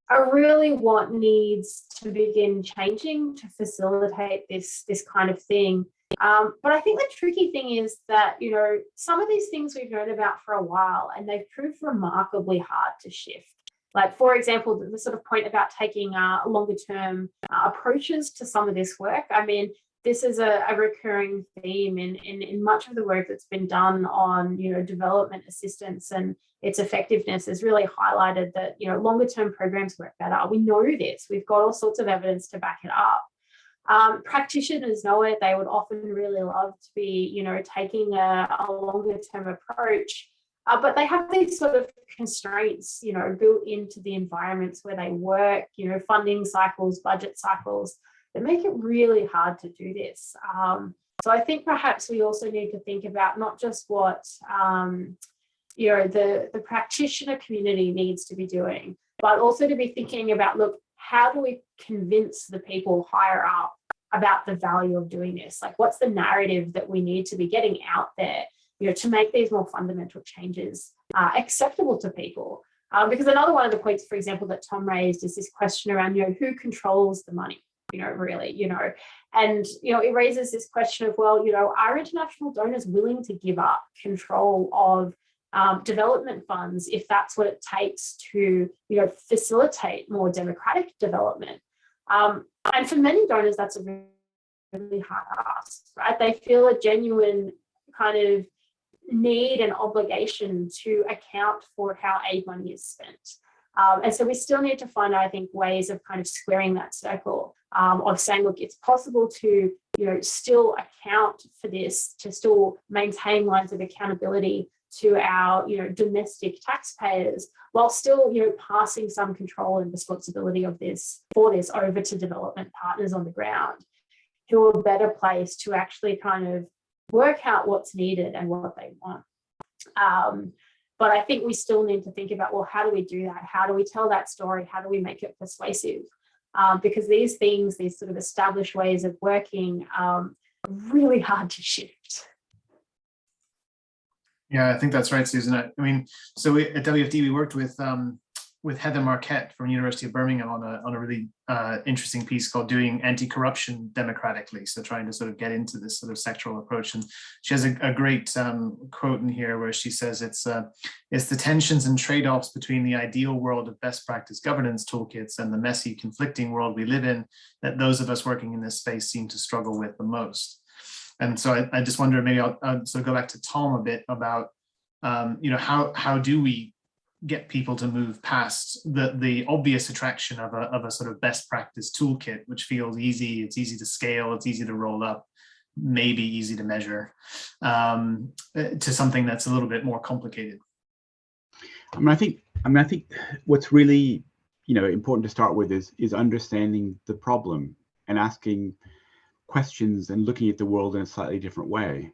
are really what needs to begin changing to facilitate this, this kind of thing. Um, but I think the tricky thing is that, you know, some of these things we've known about for a while and they've proved remarkably hard to shift. Like, for example, the, the sort of point about taking uh, longer term uh, approaches to some of this work. I mean, this is a, a recurring theme in, in, in much of the work that's been done on, you know, development assistance and its effectiveness has really highlighted that, you know, longer term programs work better. We know this, we've got all sorts of evidence to back it up. Um, practitioners know it, they would often really love to be, you know, taking a, a longer term approach, uh, but they have these sort of constraints, you know, built into the environments where they work, you know, funding cycles, budget cycles, that make it really hard to do this. Um, so I think perhaps we also need to think about not just what, um, you know, the, the practitioner community needs to be doing, but also to be thinking about, look, how do we convince the people higher up about the value of doing this? Like, what's the narrative that we need to be getting out there, you know, to make these more fundamental changes uh, acceptable to people? Um, because another one of the points, for example, that Tom raised is this question around, you know, who controls the money? You know, really, you know, and, you know, it raises this question of, well, you know, are international donors willing to give up control of um, development funds if that's what it takes to you know facilitate more democratic development? Um, and for many donors that's a really, hard ask right? They feel a genuine kind of need and obligation to account for how aid money is spent. Um, and so we still need to find I think ways of kind of squaring that circle um, of saying look it's possible to you know still account for this to still maintain lines of accountability to our you know domestic taxpayers while still you know passing some control and responsibility of this for this over to development partners on the ground who are better placed to actually kind of work out what's needed and what they want. Um, but I think we still need to think about, well, how do we do that? How do we tell that story? How do we make it persuasive? Um, because these things, these sort of established ways of working, um, are really hard to shift. Yeah, I think that's right, Susan. I I mean, so we, at WFD, we worked with um, with Heather Marquette from University of Birmingham on a on a really uh, interesting piece called "Doing Anti-Corruption Democratically." So trying to sort of get into this sort of sectoral approach, and she has a, a great um, quote in here where she says, "It's uh, it's the tensions and trade-offs between the ideal world of best practice governance toolkits and the messy, conflicting world we live in that those of us working in this space seem to struggle with the most." And so I, I just wonder, maybe I'll, I'll sort of go back to Tom a bit about, um, you know, how how do we get people to move past the the obvious attraction of a of a sort of best practice toolkit, which feels easy, it's easy to scale, it's easy to roll up, maybe easy to measure, um, to something that's a little bit more complicated. I mean, I think, I mean, I think what's really, you know, important to start with is is understanding the problem and asking questions and looking at the world in a slightly different way.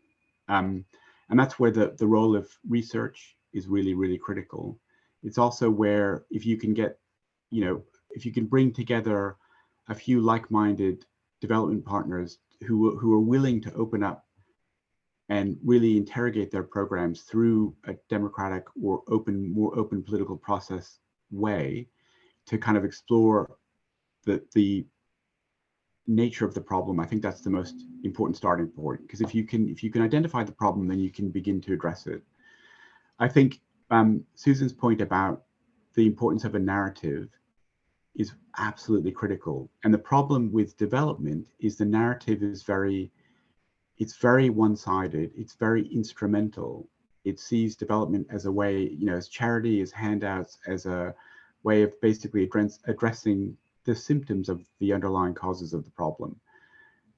Um, and that's where the, the role of research is really, really critical. It's also where if you can get, you know, if you can bring together a few like-minded development partners who, who are willing to open up and really interrogate their programs through a democratic or open, more open political process way to kind of explore the, the nature of the problem, I think that's the most important starting point. Because if you can if you can identify the problem, then you can begin to address it. I think um, Susan's point about the importance of a narrative is absolutely critical. And the problem with development is the narrative is very, it's very one-sided. It's very instrumental. It sees development as a way, you know, as charity, as handouts, as a way of basically address, addressing the symptoms of the underlying causes of the problem.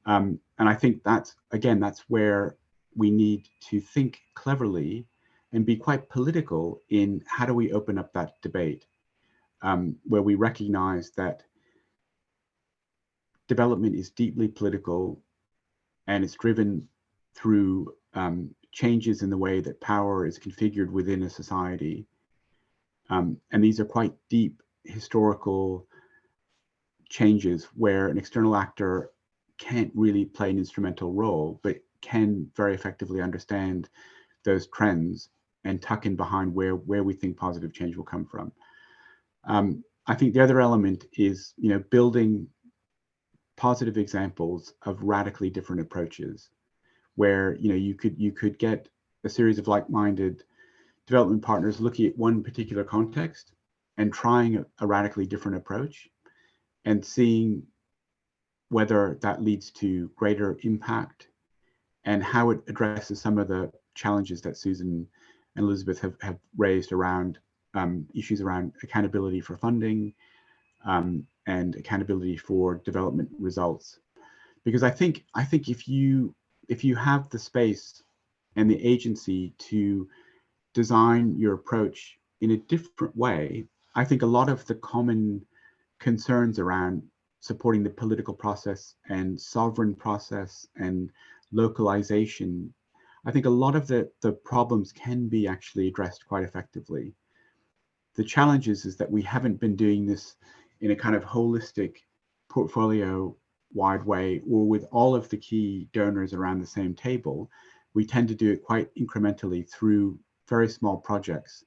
Um, and I think that's, again, that's where we need to think cleverly and be quite political in how do we open up that debate um, where we recognize that development is deeply political and it's driven through um, changes in the way that power is configured within a society. Um, and these are quite deep historical changes where an external actor can't really play an instrumental role, but can very effectively understand those trends and tuck in behind where, where we think positive change will come from. Um, I think the other element is, you know, building positive examples of radically different approaches where, you know, you could, you could get a series of like-minded development partners looking at one particular context and trying a, a radically different approach and seeing whether that leads to greater impact and how it addresses some of the challenges that Susan and Elizabeth have, have raised around um, issues around accountability for funding um, and accountability for development results. Because I think I think if you if you have the space and the agency to design your approach in a different way, I think a lot of the common concerns around supporting the political process and sovereign process and localization, I think a lot of the, the problems can be actually addressed quite effectively. The challenge is, is that we haven't been doing this in a kind of holistic portfolio wide way or with all of the key donors around the same table. We tend to do it quite incrementally through very small projects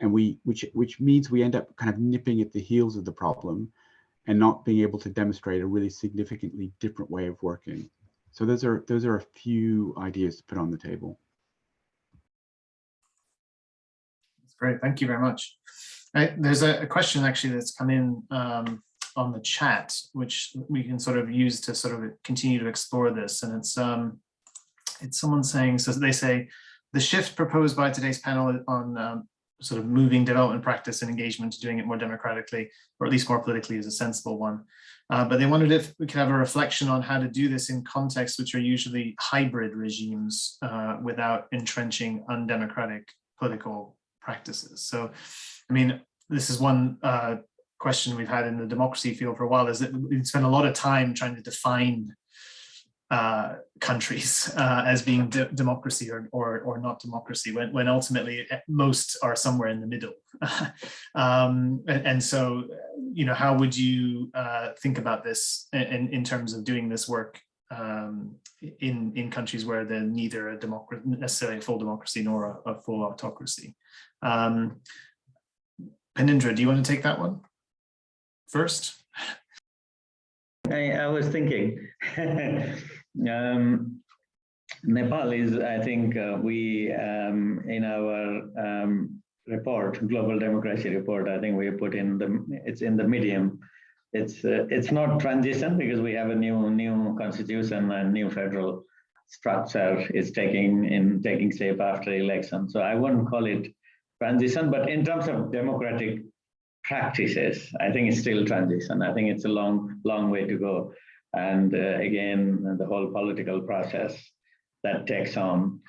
and we which which means we end up kind of nipping at the heels of the problem and not being able to demonstrate a really significantly different way of working. So those are those are a few ideas to put on the table. That's great. Thank you very much. Right, there's a, a, question actually that's come in um, on the chat, which we can sort of use to sort of continue to explore this. And it's um, it's someone saying, so they say, the shift proposed by today's panel on um, sort of moving development practice and engagement to doing it more democratically, or at least more politically is a sensible one. Uh, but they wondered if we could have a reflection on how to do this in contexts which are usually hybrid regimes uh, without entrenching undemocratic political practices. So, I mean, this is one uh, question we've had in the democracy field for a while, is that we spend a lot of time trying to define uh, countries (laughs) uh, as being de democracy or, or, or not democracy, when, when ultimately eh, most are somewhere in the middle. (laughs) um, and, and, so, you know, how would you uh, think about this in, in terms of doing this work um, in, in countries where they're neither a democracy, necessarily a full democracy nor a, a full autocracy? Um, Phanindra, do you want to take that one first? I, I was thinking, (laughs) um, Nepal is, I think, uh, we, um, in our um, report, Global Democracy Report, I think we put in the, it's in the medium. It's uh, it's not transition because we have a new new constitution and new federal structure is taking in taking shape after election. So I wouldn't call it transition, but in terms of democratic practices, I think it's still transition. I think it's a long, long way to go. And uh, again, the whole political process that takes on.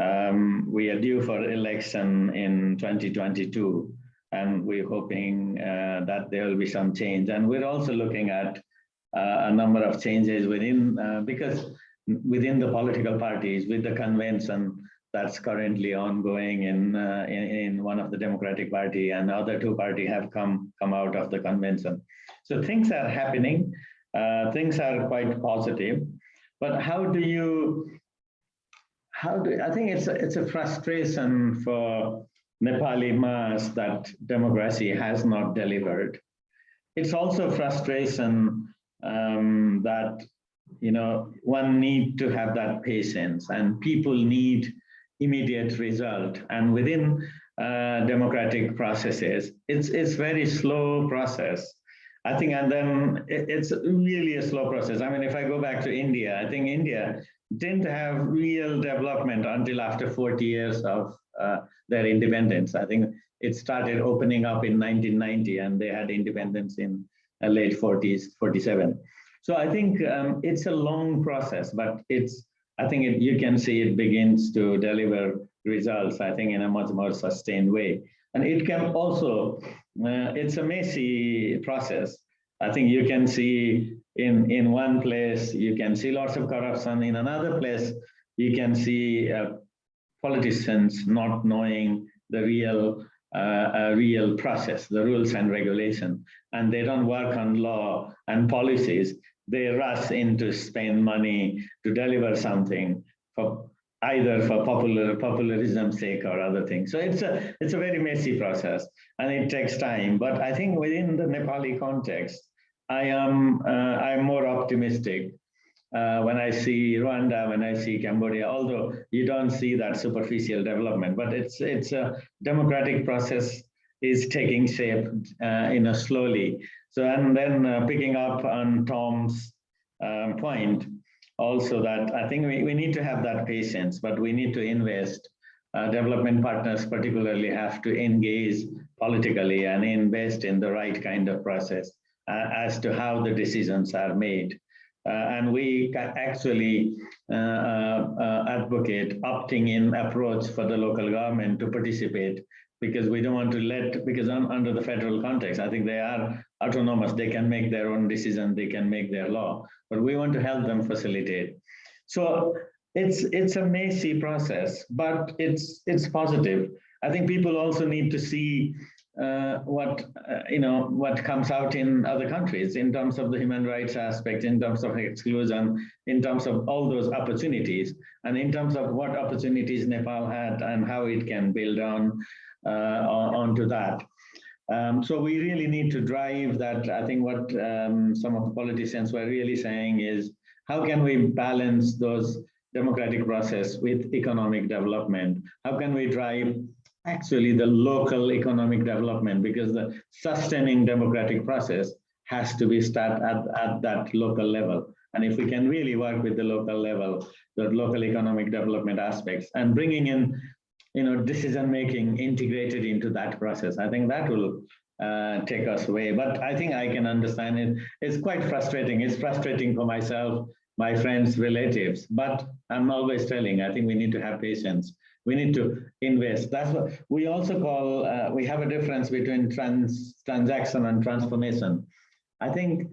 Um, we are due for election in 2022, and we're hoping uh, that there will be some change. And we're also looking at uh, a number of changes within, uh, because within the political parties, with the convention, that's currently ongoing in, uh, in, in one of the Democratic Party and the other two party have come come out of the convention. So things are happening, things are quite positive, but how do you, how do, I think it's a, it's a frustration for Nepali mass that democracy has not delivered. It's also frustration um, that you know one need to have that patience and people need immediate result. And within uh, democratic processes, it's it's very slow process. I think, and then it, it's really a slow process. I mean, if I go back to India, I think India didn't have real development until after 40 years of uh, their independence. I think it started opening up in 1990 and they had independence in uh, late 40s, 47. So I think um, it's a long process, but it's I think it, you can see it begins to deliver results, I think, in a much more sustained way. And it can also, uh, it's a messy process. I think you can see in, in one place, you can see lots of corruption. In another place, you can see uh, politicians not knowing the real uh, real process, the rules and regulation, and they don't work on law and policies they rush in to spend money to deliver something for either for popular popularism's sake or other things. So it's a it's a very messy process and it takes time. But I think within the Nepali context, I am uh, I'm more optimistic uh, when I see Rwanda, when I see Cambodia. Although you don't see that superficial development, but it's it's a democratic process is taking shape uh, in a slowly. So, and then uh, picking up on Tom's um, point, also that I think we, we need to have that patience, but we need to invest. Uh, development partners particularly have to engage politically and invest in the right kind of process uh, as to how the decisions are made. Uh, and we actually uh, uh, advocate opting in approach for the local government to participate because we don't want to let, because un, under the federal context, I think they are autonomous, they can make their own decision, they can make their law, but we want to help them facilitate. So it's it's a messy process, but it's it's positive. I think people also need to see uh, what uh, you know what comes out in other countries in terms of the human rights aspect, in terms of exclusion, in terms of all those opportunities, and in terms of what opportunities Nepal had and how it can build on uh, onto that. Um, so we really need to drive that. I think what um, some of the politicians were really saying is, how can we balance those democratic process with economic development? How can we drive actually the local economic development? Because the sustaining democratic process has to be start at, at that local level. And if we can really work with the local level, the local economic development aspects and bringing in you know, decision making integrated into that process. I think that will uh, take us away. But I think I can understand it. It's quite frustrating. It's frustrating for myself, my friends, relatives. But I'm always telling, I think we need to have patience. We need to invest. That's what we also call, uh, we have a difference between trans transaction and transformation. I think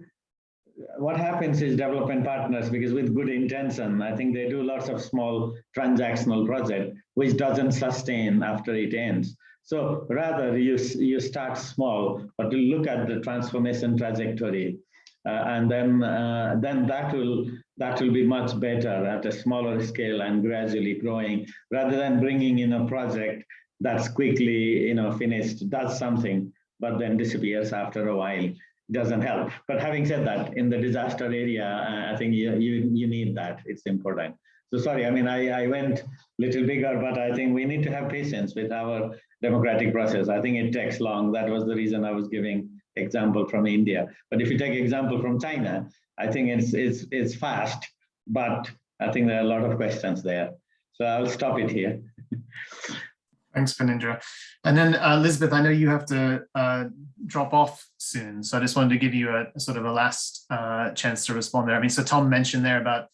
what happens is development partners, because with good intention, I think they do lots of small transactional project, which doesn't sustain after it ends. So rather you, you start small, but you look at the transformation trajectory. Uh, and then, uh, then that will that will be much better at a smaller scale and gradually growing, rather than bringing in a project that's quickly you know finished, does something, but then disappears after a while doesn't help. But having said that, in the disaster area, uh, I think you, you, you need that. It's important. So sorry, I mean, I, I went little bigger, but I think we need to have patience with our democratic process. I think it takes long. That was the reason I was giving example from India. But if you take example from China, I think it's, it's, it's fast, but I think there are a lot of questions there. So I'll stop it here. (laughs) Thanks, Phanindra. And then uh, Elizabeth, I know you have to uh, drop off soon, so I just wanted to give you a, a sort of a last uh, chance to respond there. I mean, so Tom mentioned there about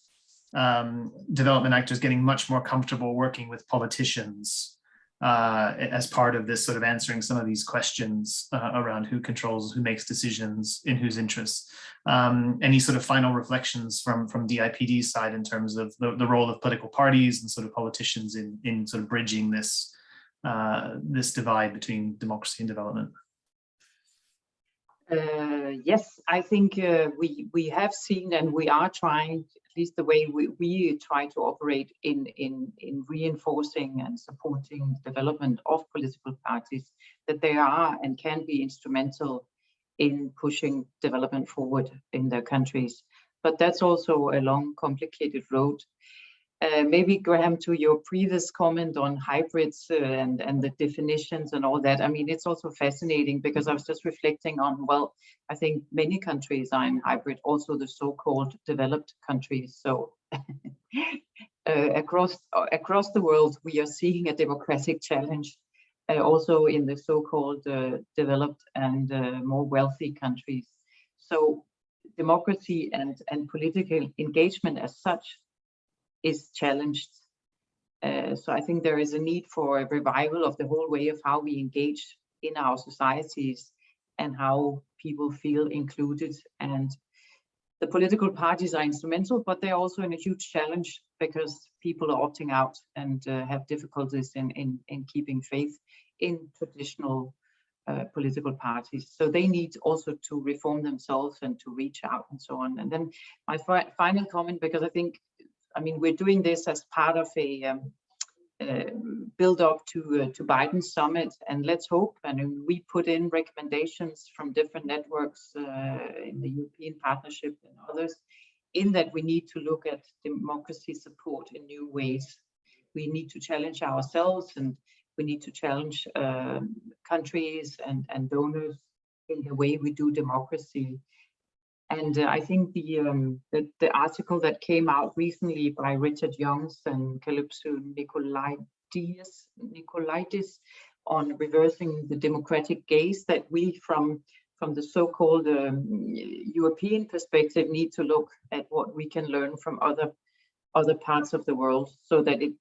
um, development actors getting much more comfortable working with politicians uh, as part of this sort of answering some of these questions uh, around who controls, who makes decisions, in whose interests. Um, any sort of final reflections from from DIPD's side in terms of the, the role of political parties and sort of politicians in in sort of bridging this uh, this divide between democracy and development? Uh, yes, I think uh, we we have seen and we are trying, at least the way we, we try to operate in, in, in reinforcing and supporting development of political parties, that they are and can be instrumental in pushing development forward in their countries. But that's also a long, complicated road. Uh, maybe Graham, to your previous comment on hybrids uh, and, and the definitions and all that, I mean, it's also fascinating because I was just reflecting on, well, I think many countries are in hybrid, also the so-called developed countries. So (laughs) uh, across, across the world, we are seeing a democratic challenge uh, also in the so-called uh, developed and more wealthy countries. So democracy and, and political engagement as such is challenged. Uh, so I think there is a need for a revival of the whole way of how we engage in our societies and how people feel included. And the political parties are instrumental, but they're also in a huge challenge because people are opting out and uh, have difficulties in, in, in keeping faith in traditional uh, political parties. So they need also to reform themselves and to reach out and so on. And then my fi final comment, because I think I mean, we're doing this as part of a um, uh, build up to uh, to Biden summit, and let's hope. And we put in recommendations from different networks uh, in the European Partnership and others, in that we need to look at democracy support in new ways. We need to challenge ourselves, and we need to challenge um, countries and and donors in the way we do democracy. And uh, I think the, um, the, the article that came out recently by Richard Youngs and Kalypso Nicolaïdis, Nicolaïdis on reversing the democratic gaze that we from from the so-called um, European perspective need to look at what we can learn from other other parts of the world so that it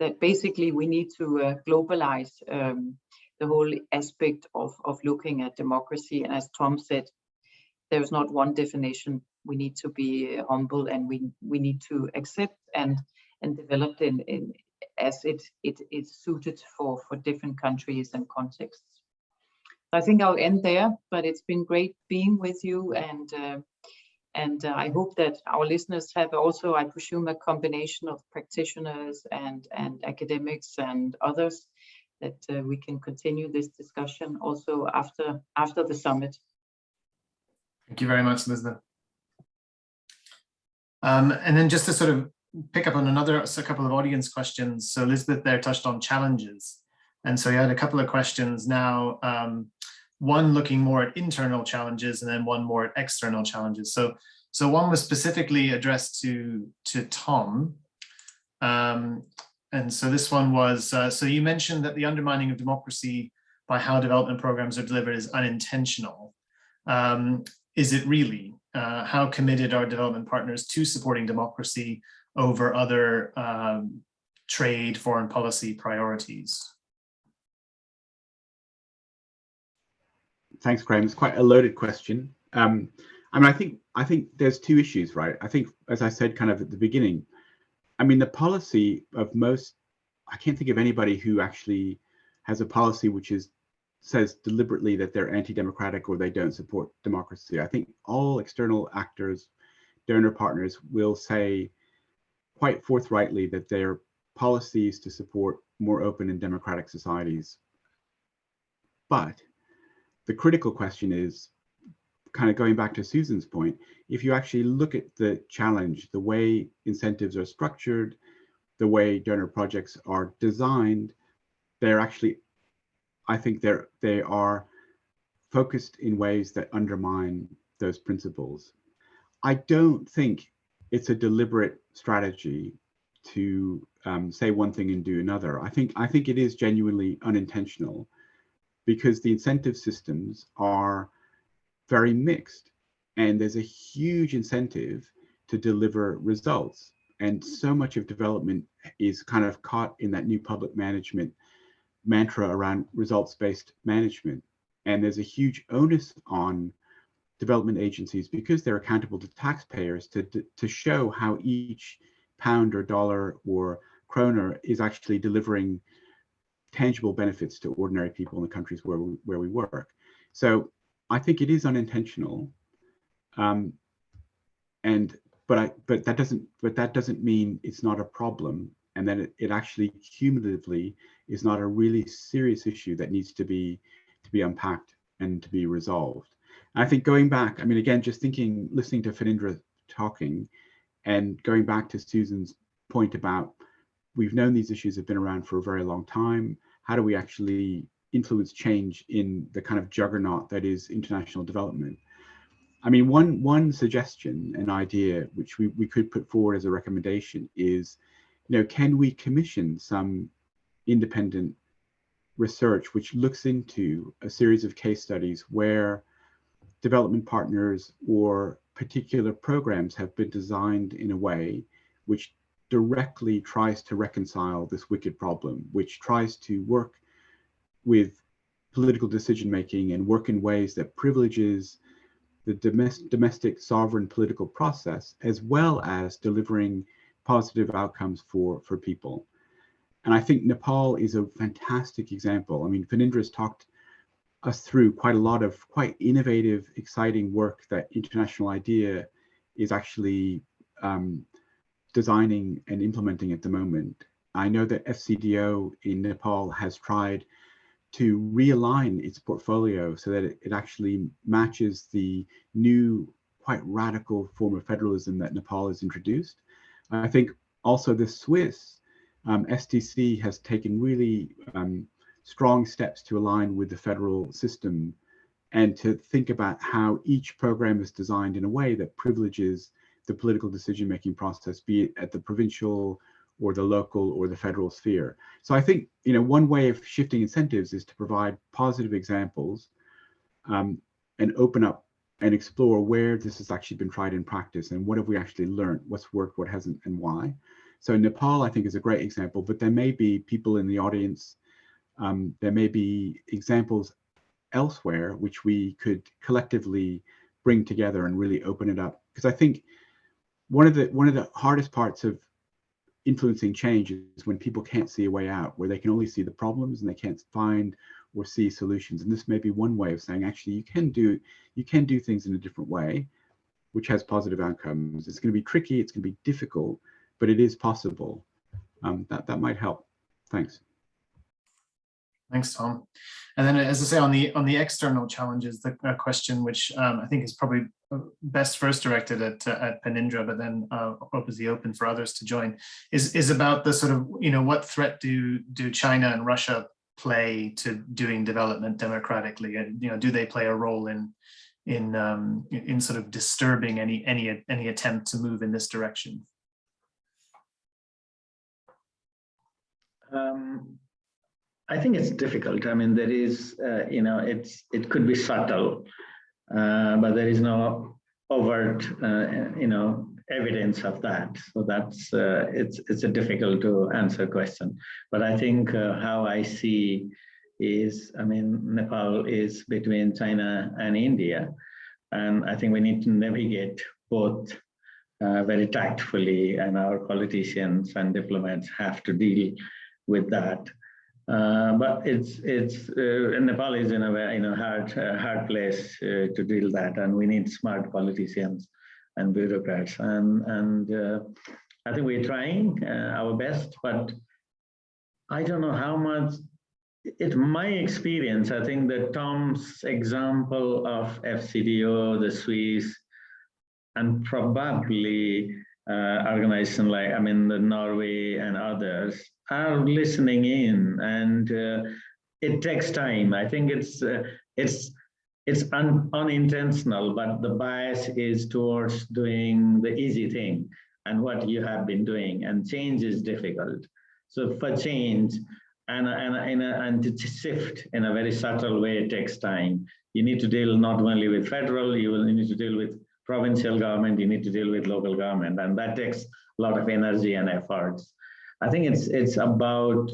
that basically we need to uh, globalize um, the whole aspect of, of looking at democracy. And as Tom said, there's not one definition. We need to be humble and we we need to accept and and develop in, in as it it is suited for for different countries and contexts. I think I'll end there, but it's been great being with you and uh, and uh, I hope that our listeners have also, I presume, a combination of practitioners and and academics and others that uh, we can continue this discussion also after after the summit. Thank you very much, Elizabeth. Um, and then just to sort of pick up on another a couple of audience questions. So Elizabeth there touched on challenges. And so you had a couple of questions now, um, one looking more at internal challenges and then one more at external challenges. So, so one was specifically addressed to, to Tom. Um, and so this one was, uh, so you mentioned that the undermining of democracy by how development programs are delivered is unintentional. Um, is it really? Uh, how committed are development partners to supporting democracy over other um, trade, foreign policy priorities? Thanks, Graham. It's quite a loaded question. Um, I mean, I think I think there's two issues, right? I think, as I said, kind of at the beginning, I mean, the policy of most, I can't think of anybody who actually has a policy which is says deliberately that they're anti-democratic or they don't support democracy. I think all external actors, donor partners will say quite forthrightly that their policies to support more open and democratic societies. But the critical question is kind of going back to Susan's point, if you actually look at the challenge, the way incentives are structured, the way donor projects are designed, they're actually I think they're they are focused in ways that undermine those principles. I don't think it's a deliberate strategy to um, say one thing and do another. I think I think it is genuinely unintentional because the incentive systems are very mixed and there's a huge incentive to deliver results. And so much of development is kind of caught in that new public management mantra around results-based management. And there's a huge onus on development agencies because they're accountable to taxpayers to, to show how each pound or dollar or kroner is actually delivering tangible benefits to ordinary people in the countries where we, where we work. So I think it is unintentional. Um, and but I but that doesn't but that doesn't mean it's not a problem and then it, it actually cumulatively is not a really serious issue that needs to be to be unpacked and to be resolved. And I think going back, I mean, again, just thinking, listening to Phanindra talking and going back to Susan's point about we've known these issues have been around for a very long time. How do we actually influence change in the kind of juggernaut that is international development? I mean, one one suggestion, an idea which we, we could put forward as a recommendation is you know, can we commission some independent research which looks into a series of case studies where development partners or particular programs have been designed in a way which directly tries to reconcile this wicked problem, which tries to work with political decision making and work in ways that privileges the domestic, domestic sovereign political process, as well as delivering positive outcomes for, for people. And I think Nepal is a fantastic example. I mean, Phanindra's talked us through quite a lot of quite innovative, exciting work that International IDEA is actually um, designing and implementing at the moment. I know that FCDO in Nepal has tried to realign its portfolio so that it, it actually matches the new, quite radical form of federalism that Nepal has introduced. I think also the Swiss um, SDC has taken really um, strong steps to align with the federal system and to think about how each program is designed in a way that privileges the political decision-making process, be it at the provincial or the local or the federal sphere. So I think, you know, one way of shifting incentives is to provide positive examples um, and open up and explore where this has actually been tried in practice and what have we actually learned, what's worked, what hasn't, and why. So Nepal, I think, is a great example, but there may be people in the audience, um, there may be examples elsewhere which we could collectively bring together and really open it up. Because I think one of the one of the hardest parts of influencing change is when people can't see a way out, where they can only see the problems and they can't find or see solutions. And this may be one way of saying, actually, you can do you can do things in a different way, which has positive outcomes. It's going to be tricky, it's going to be difficult, but it is possible. Um, that that might help. Thanks. Thanks, Tom. And then, as I say, on the on the external challenges, the question which um, I think is probably uh, best first directed at uh, at Phanindra, but then uh, the open for others to join, is is about the sort of you know what threat do do China and Russia play to doing development democratically, and you know do they play a role in in um, in sort of disturbing any any any attempt to move in this direction? Um, I think it's difficult. I mean, there is, uh, you know, it's it could be subtle, uh, but there is no overt, uh, you know, evidence of that. So that's uh, it's it's a difficult to answer question. But I think uh, how I see is, I mean, Nepal is between China and India, And I think we need to navigate both uh, very tactfully and our politicians and diplomats have to deal with that. Uh, but it's it's uh, Nepal is in a very you know hard uh, hard place uh, to deal that, and we need smart politicians and bureaucrats, and and I think we're trying our best, but I don't know how much. It's my experience. I think that Tom's example of FCDO, the Swiss, and probably uh, organization like, I mean, the Norway and others are listening in and uh, it takes time. I think it's, uh, it's, it's un unintentional, but the bias is towards doing the easy thing and what you have been doing and change is difficult. So for change and, and, and, and to shift in a very subtle way, it takes time. You need to deal not only with federal, you will need to deal with provincial government, you need to deal with local government, and that takes a lot of energy and efforts. I think it's it's about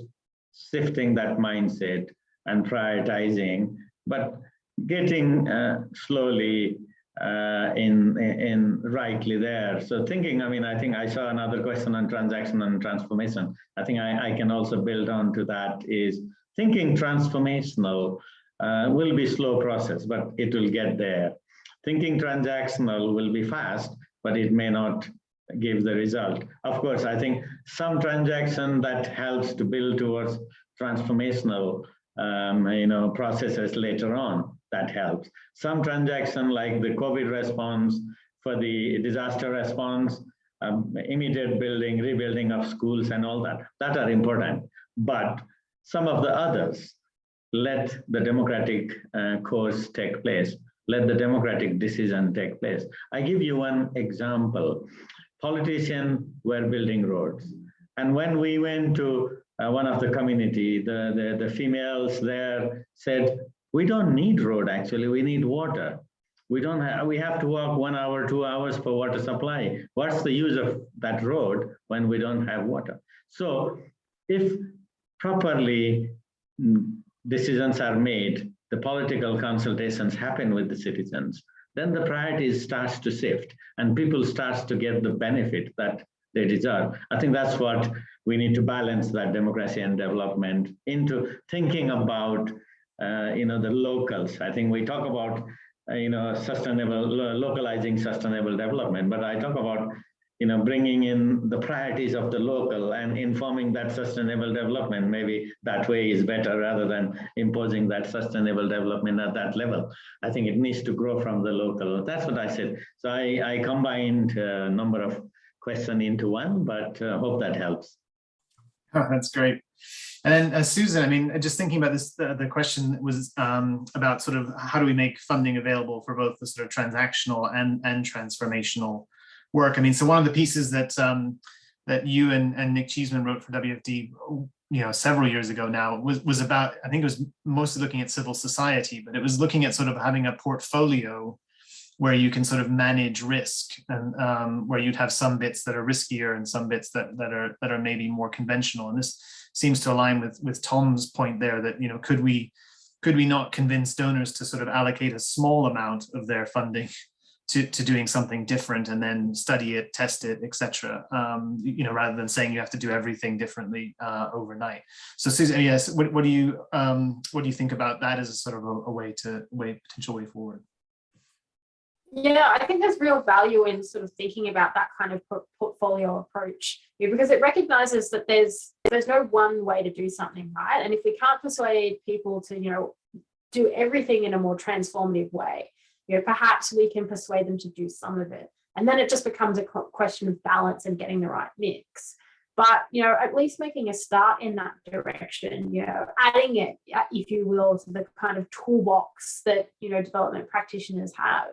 shifting that mindset and prioritizing, but getting uh, slowly uh, in in rightly there. So thinking, I mean, I think I saw another question on transaction and transformation. I think I, I can also build on to that is thinking transformational uh, will be slow process, but it will get there thinking transactional will be fast, but it may not give the result. Of course, I think some transaction that helps to build towards transformational um, you know, processes later on, that helps. Some transaction like the COVID response for the disaster response, um, immediate building, rebuilding of schools and all that, that are important. But some of the others, let the democratic uh, course take place let the democratic decision take place. I give you one example. Politicians were building roads. And when we went to uh, one of the community, the, the, the females there said, we don't need road actually, we need water. We don't have, we have to walk one hour, two hours for water supply. What's the use of that road when we don't have water? So if properly mm, decisions are made the political consultations happen with the citizens, then the priorities starts to shift and people starts to get the benefit that they deserve. I think that's what we need to balance that democracy and development into thinking about, uh, you know, the locals. I think we talk about, uh, you know, sustainable, localizing sustainable development, but I talk about you know, bringing in the priorities of the local and informing that sustainable development, maybe that way is better rather than imposing that sustainable development at that level. I think it needs to grow from the local. That's what I said. So I, I combined a number of questions into one, but uh, hope that helps. Oh, (laughs) that's great. And then uh, Susan, I mean, just thinking about this, the, the question was um, about sort of how do we make funding available for both the sort of transactional and, and transformational work. I mean, so one of the pieces that um, that you and, and Nick Cheesman wrote for WFD, you know, several years ago now was, was about, I think it was mostly looking at civil society, but it was looking at sort of having a portfolio where you can sort of manage risk and um, where you'd have some bits that are riskier and some bits that, that are that are maybe more conventional. And this seems to align with, with Tom's point there that, you know, could we could we not convince donors to sort of allocate a small amount of their funding to, to doing something different and then study it, test it, etc. Um, you know, rather than saying you have to do everything differently uh, overnight. So Susan, yes, what, what do you um, what do you think about that as a sort of a, a way to way potential way forward? Yeah, I think there's real value in sort of thinking about that kind of portfolio approach because it recognizes that there's there's no one way to do something, right? And if we can't persuade people to, you know, do everything in a more transformative way, you know, perhaps we can persuade them to do some of it. And then it just becomes a question of balance and getting the right mix. But, you know, at least making a start in that direction, you know, adding it, uh, if you will, to the kind of toolbox that, you know, development practitioners have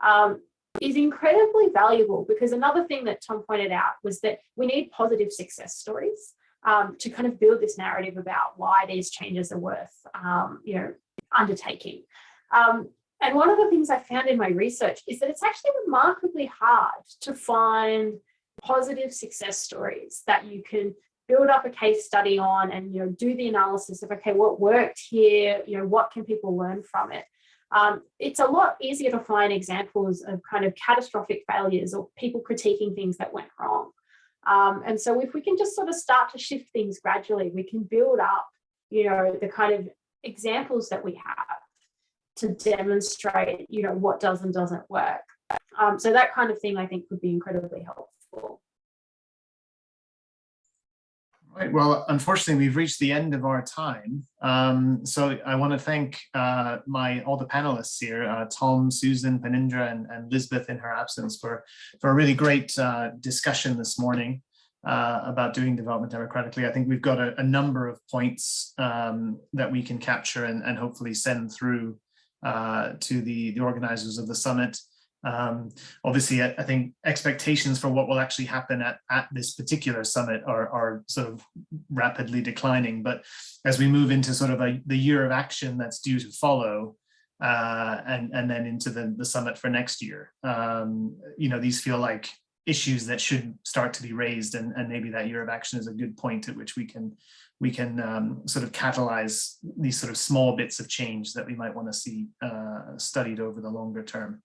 um, is incredibly valuable because another thing that Tom pointed out was that we need positive success stories um, to kind of build this narrative about why these changes are worth, um, you know, undertaking. Um, and one of the things I found in my research is that it's actually remarkably hard to find positive success stories that you can build up a case study on and you know do the analysis of okay what worked here you know what can people learn from it um, it's a lot easier to find examples of kind of catastrophic failures or people critiquing things that went wrong. Um, and so if we can just sort of start to shift things gradually, we can build up, you know, the kind of examples that we have to demonstrate, you know, what does and doesn't work. Um, so that kind of thing, I think, would be incredibly helpful. Right, well, unfortunately, we've reached the end of our time. Um, so I want to thank uh, my all the panelists here, uh, Tom, Susan, Phanindra, and, and Lisbeth in her absence for, for a really great uh, discussion this morning uh, about doing development democratically. I think we've got a, a number of points um, that we can capture and, and hopefully send through uh, to the, the organizers of the summit. Um, obviously, I, I, think expectations for what will actually happen at, at this particular summit are, are sort of rapidly declining. But as we move into sort of a, the year of action that's due to follow, uh, and, and then into the, the summit for next year, um, you know, these feel like issues that should start to be raised and, and maybe that year of action is a good point at which we can we can um, sort of catalyze these sort of small bits of change that we might want to see uh, studied over the longer term.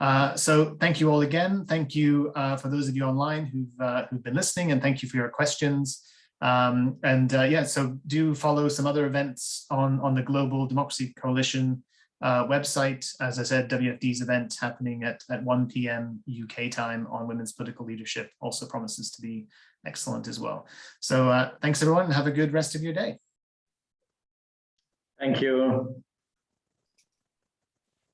Uh, so thank you all again. Thank you uh, for those of you online who've, uh, who've been listening and thank you for your questions. Um, and uh, yeah, so do follow some other events on, on the Global Democracy Coalition uh, website. As I said, WFD's event happening at, at 1 p.m. UK time on women's political leadership also promises to be excellent as well. So thanks everyone and have a good rest of your day. Thank you.